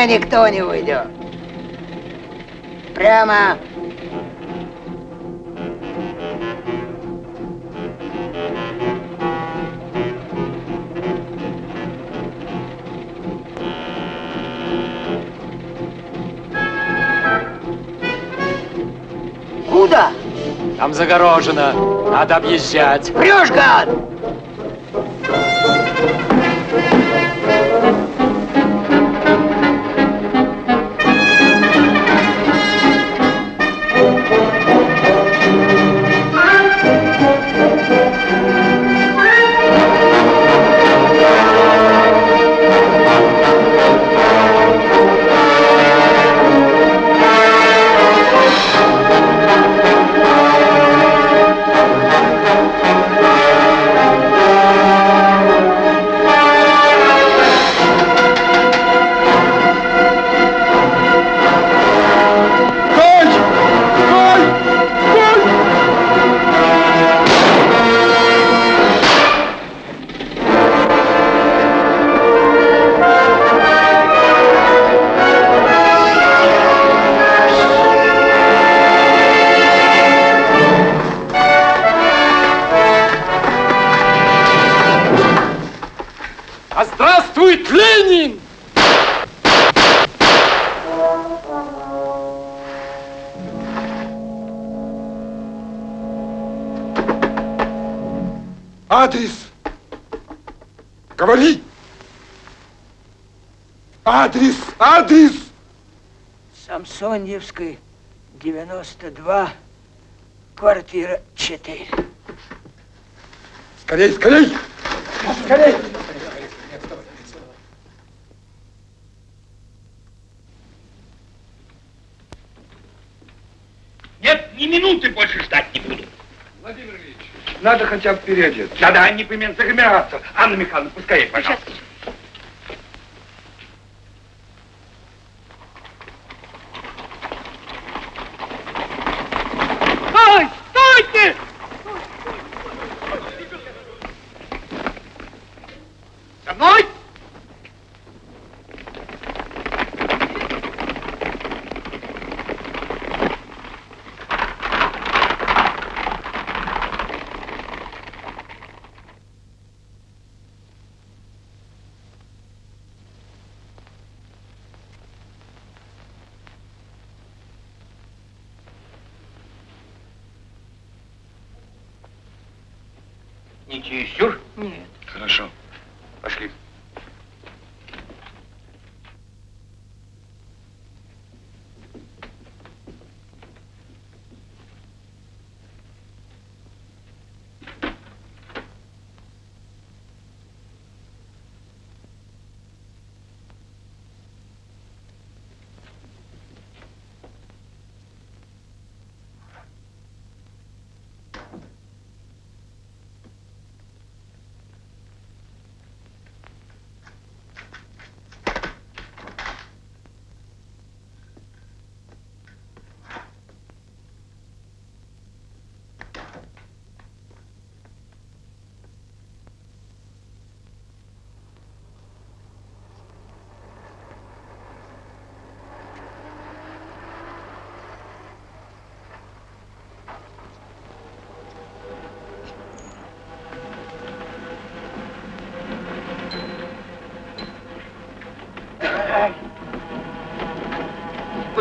Меня никто не уйдет. Прямо Куда? Там загорожено. Надо объезжать. Врешь, гад! Самсоньевской, 92, квартира 4. Скорей, скорей! Скорей! Нет, ни минуты больше ждать не буду. Владимир Ильич, надо хотя бы переодеться. Да-да, непременно загримироваться. Анна Михайловна, пускай, пожалуйста. Стой!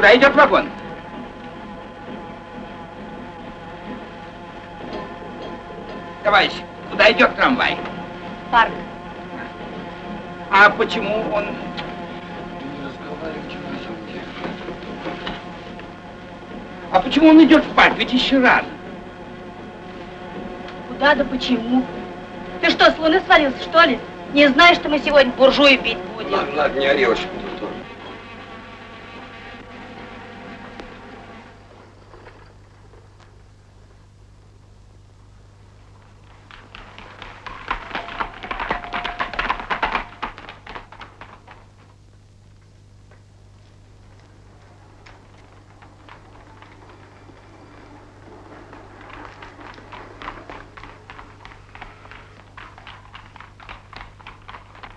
Куда идет вагон? Товарищ, куда идет трамвай? Парк. А почему он... А почему он идет в парк? Ведь еще рано. Куда да почему? Ты что, с луны свалился, что ли? Не знаешь, что мы сегодня буржуи пить будем? Ладно, ладно, не ори,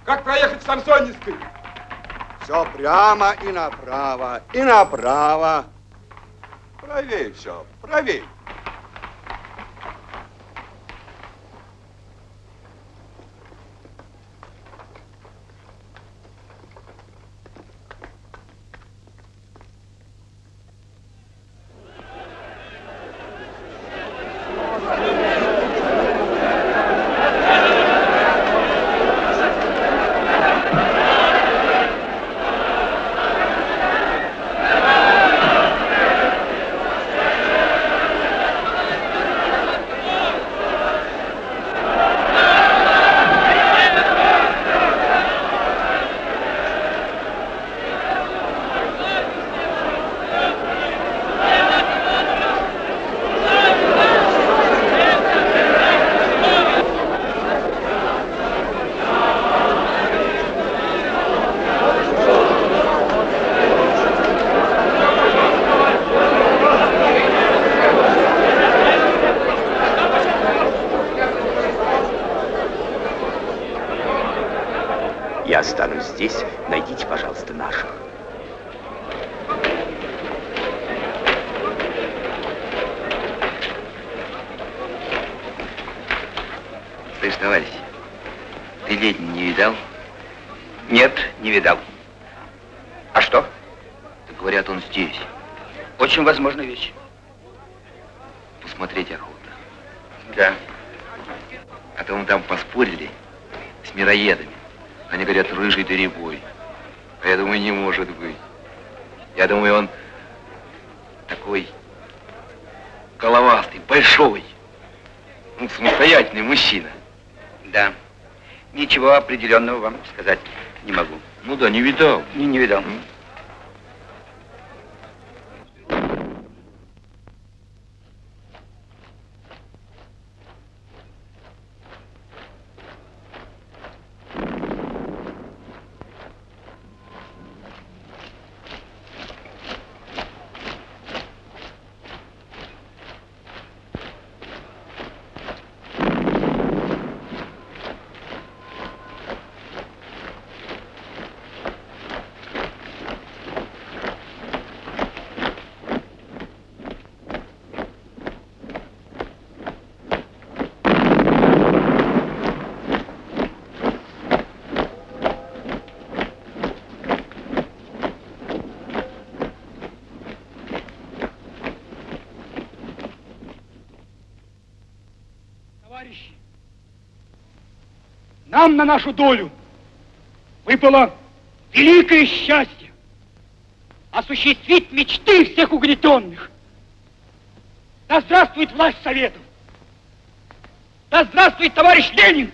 Как проехать к Самсоневской? Все прямо и направо, и направо. Правее все, правее. определенного вам сказать не могу. Ну да, не видал. Не, не видал. Нам на нашу долю выпало великое счастье осуществить мечты всех угнетенных. Да здравствует власть Советов! Да здравствует товарищ Ленин!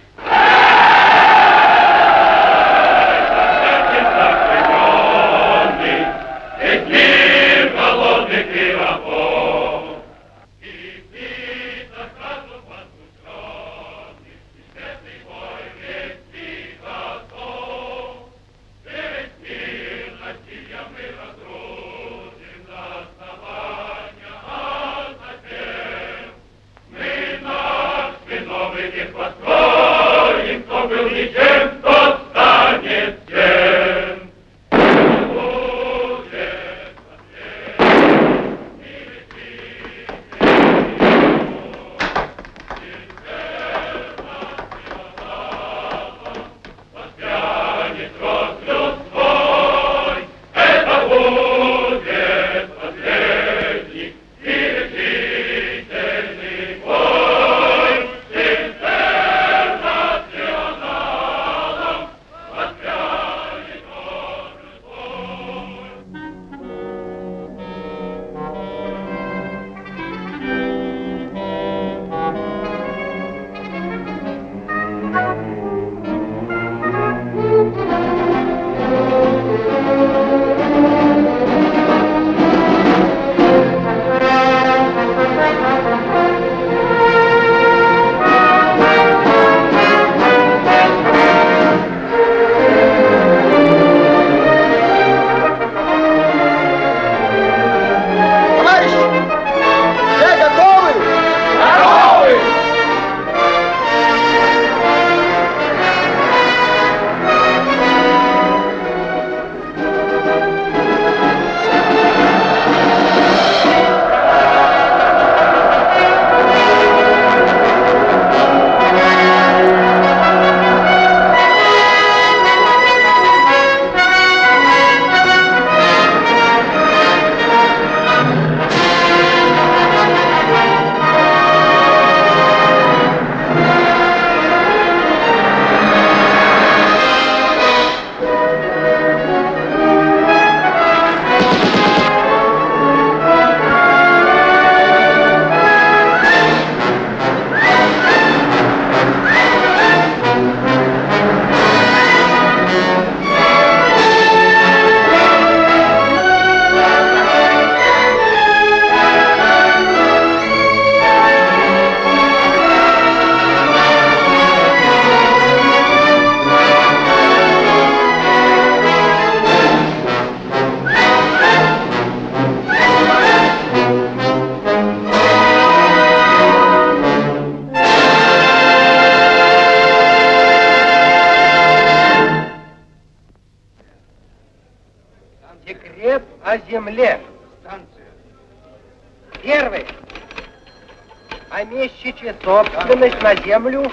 Наличие собственность на землю.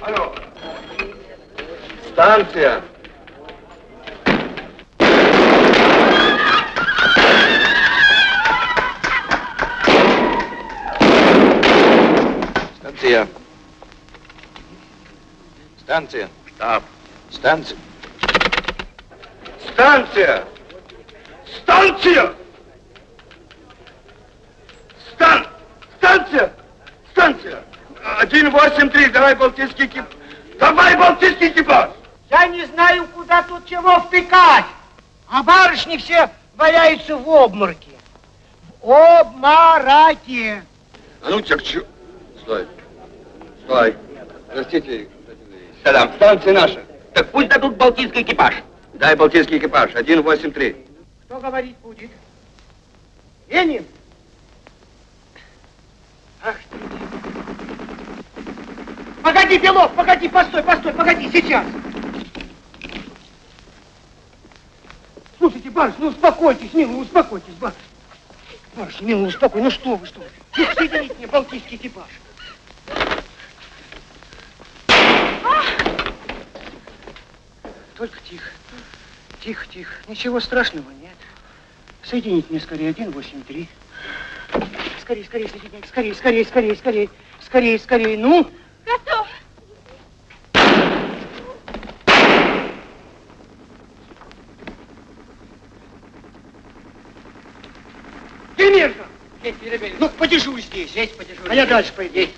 Алло. Станция. Станция. Станция. Штаб. Станция. Станция. Станция. Стан. Станция. Станция! Один восемь три, давай балтийский экипаж. Давай балтийский экипаж! Я не знаю, куда тут чего втыкать. А барышни все валяются в обмороке. В обмороке. А ну, черчу. Стой. Стой. Простите, Садам, станция наша. Так пусть дадут балтийский экипаж. Дай балтийский экипаж. Один восемь три. Кто говорить будет? Ленин? Ах ты. Погоди, Белов, погоди, постой, постой, погоди, сейчас. Слушайте, барышня, ну успокойтесь, милый, успокойтесь, барышня. Барышня, милый, успокой, ну что вы, что вы. Ну, соедините мне балтийский экипаж. Только тихо. Тихо, тихо. Ничего страшного нет. Соедините мне скорее 183. Скорее, скорее. Скорее, скорее, скорее, скорее. Скорее, скорее. Ну? Готов. Демирка! Ну, подежурь здесь. Здесь подежурь. А я дальше пойду.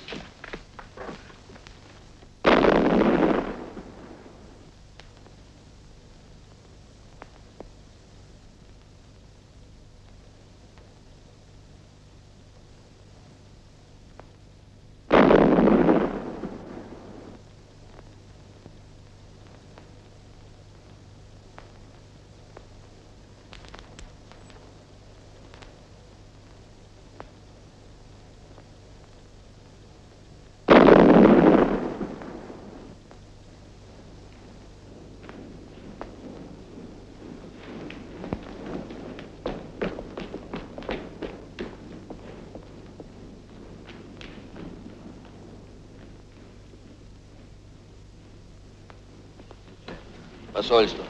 Посольство.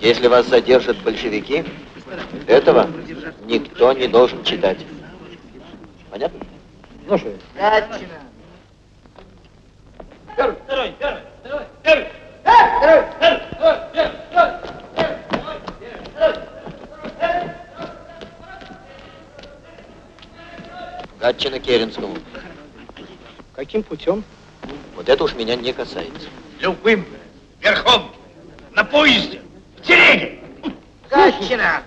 Если вас задержат большевики, этого никто не должен читать. Понятно? Слушай. Второй, второй, второй, второй. Гатчина Керенскому. Каким путем? Вот это уж меня не касается. Любым. Верхом. Поезде. В телеге. Гатчина!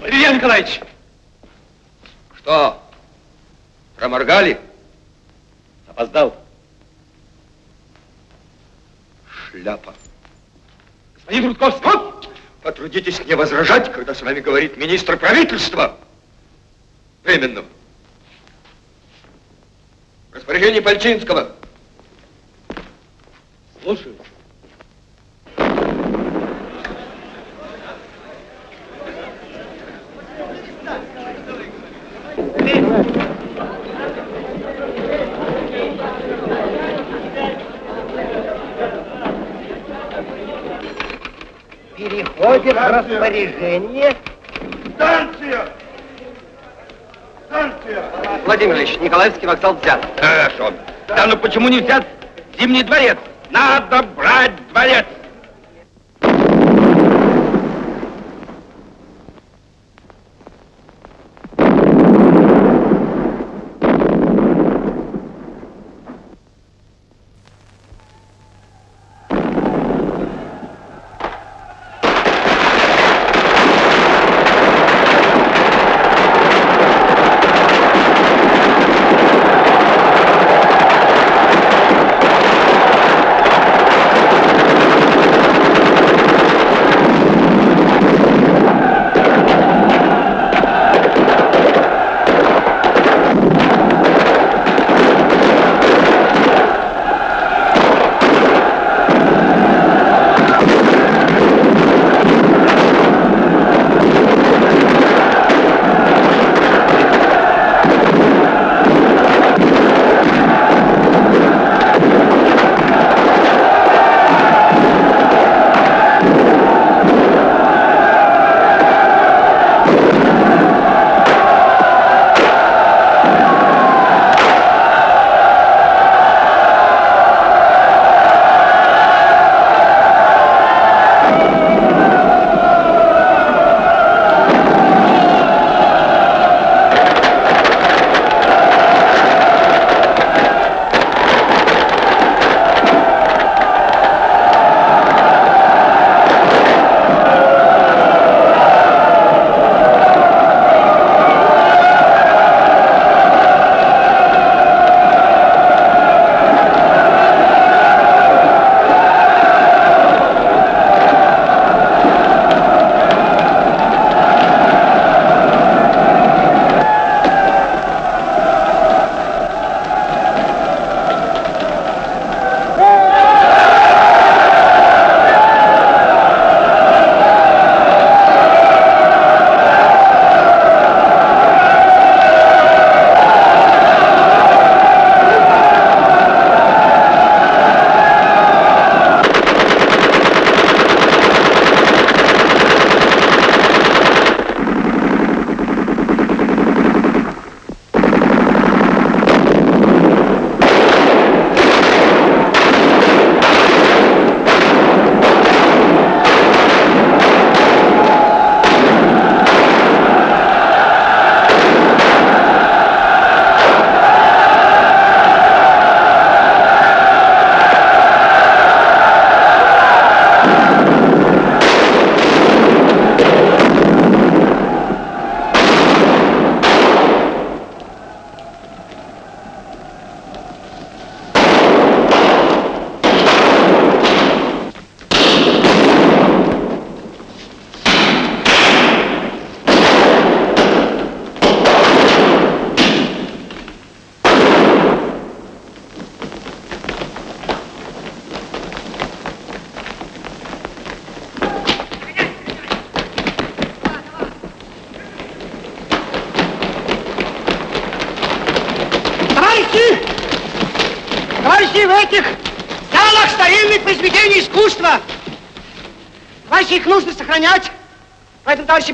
Валерий Николаевич! Что? Проморгали? Опоздал. Шляпа. Господин Рудковский, вот! Потрудитесь не возражать, когда с вами говорит министр правительства. Временно. Распоряжение Пальчинского. Слушаю. Переходит распоряжение. Станция! Станция! Владимир Ильич, Николаевский вокзал взят. Хорошо. Да ну почему не взят Зимний дворец? Надо брать дворец!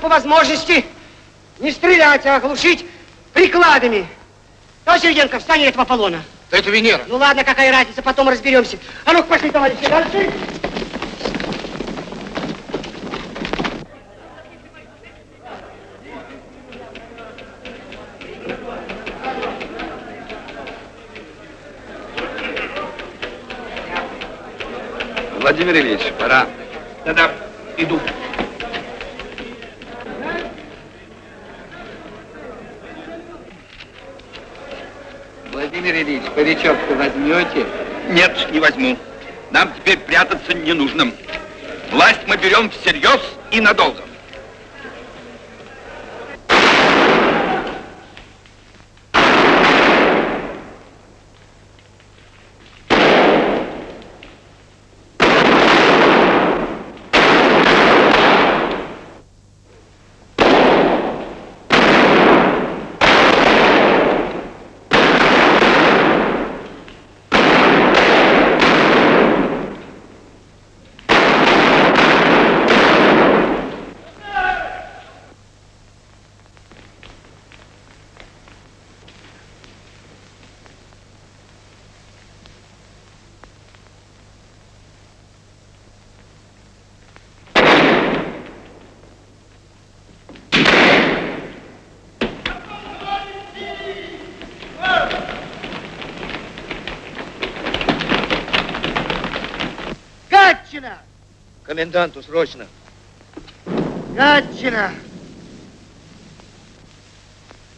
По возможности не стрелять, а оглушить прикладами. Товарищ Сергенко, встань этого Аполлона. Да это Венера. Ну ладно, какая разница, потом разберемся. А ну пошли, товарищи, дальше. Владимир Ильич, пора. Да-да, иду. Владимир Ильич, паричок-то возьмете? Нет, не возьму. Нам теперь прятаться не нужно. Власть мы берем всерьез и надолго. Гатчина! Коменданту срочно. Гатчина!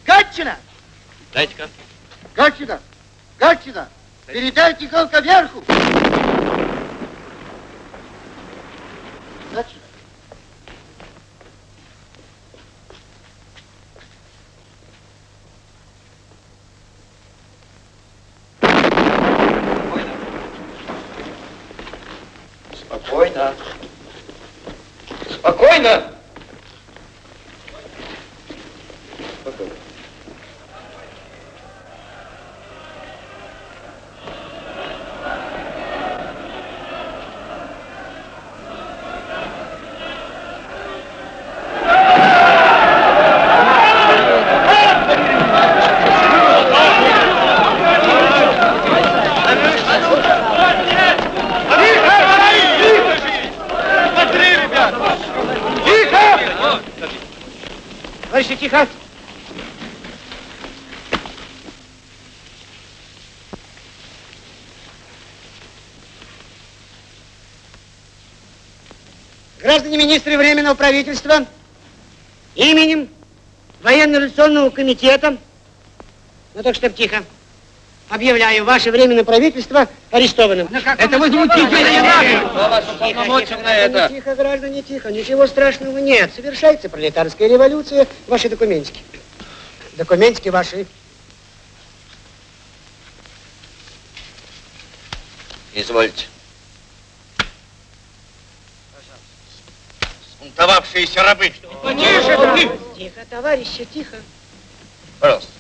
Гатчина! Дайте-ка. Гатчина! Гатчина! Передай тихонько вверху! சொல்லுங்க Министры Временного правительства, именем Военно-революционного комитета, ну так чтоб тихо, объявляю ваше Временное правительство арестованным. Это возмутительно, на это? Тихо, граждане, тихо. Ничего страшного нет. Совершается пролетарская революция. Ваши документики. Документики ваши. Извольте. Унтовавшиеся рабы. Тише, ты! Тихо, товарищи, тихо. Пожалуйста.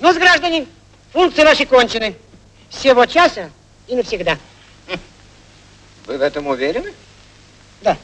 Ну, граждане, функции ваши кончены. С сего часа и навсегда. Вы в этом уверены? Да.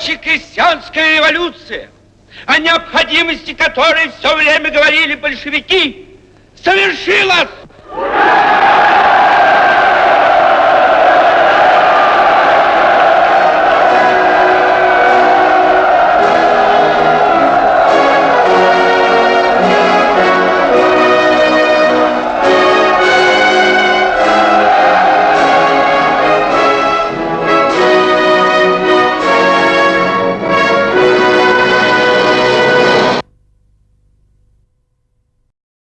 Рабоче-крестьянская революция, о необходимости которой все время говорили большевики, совершилась!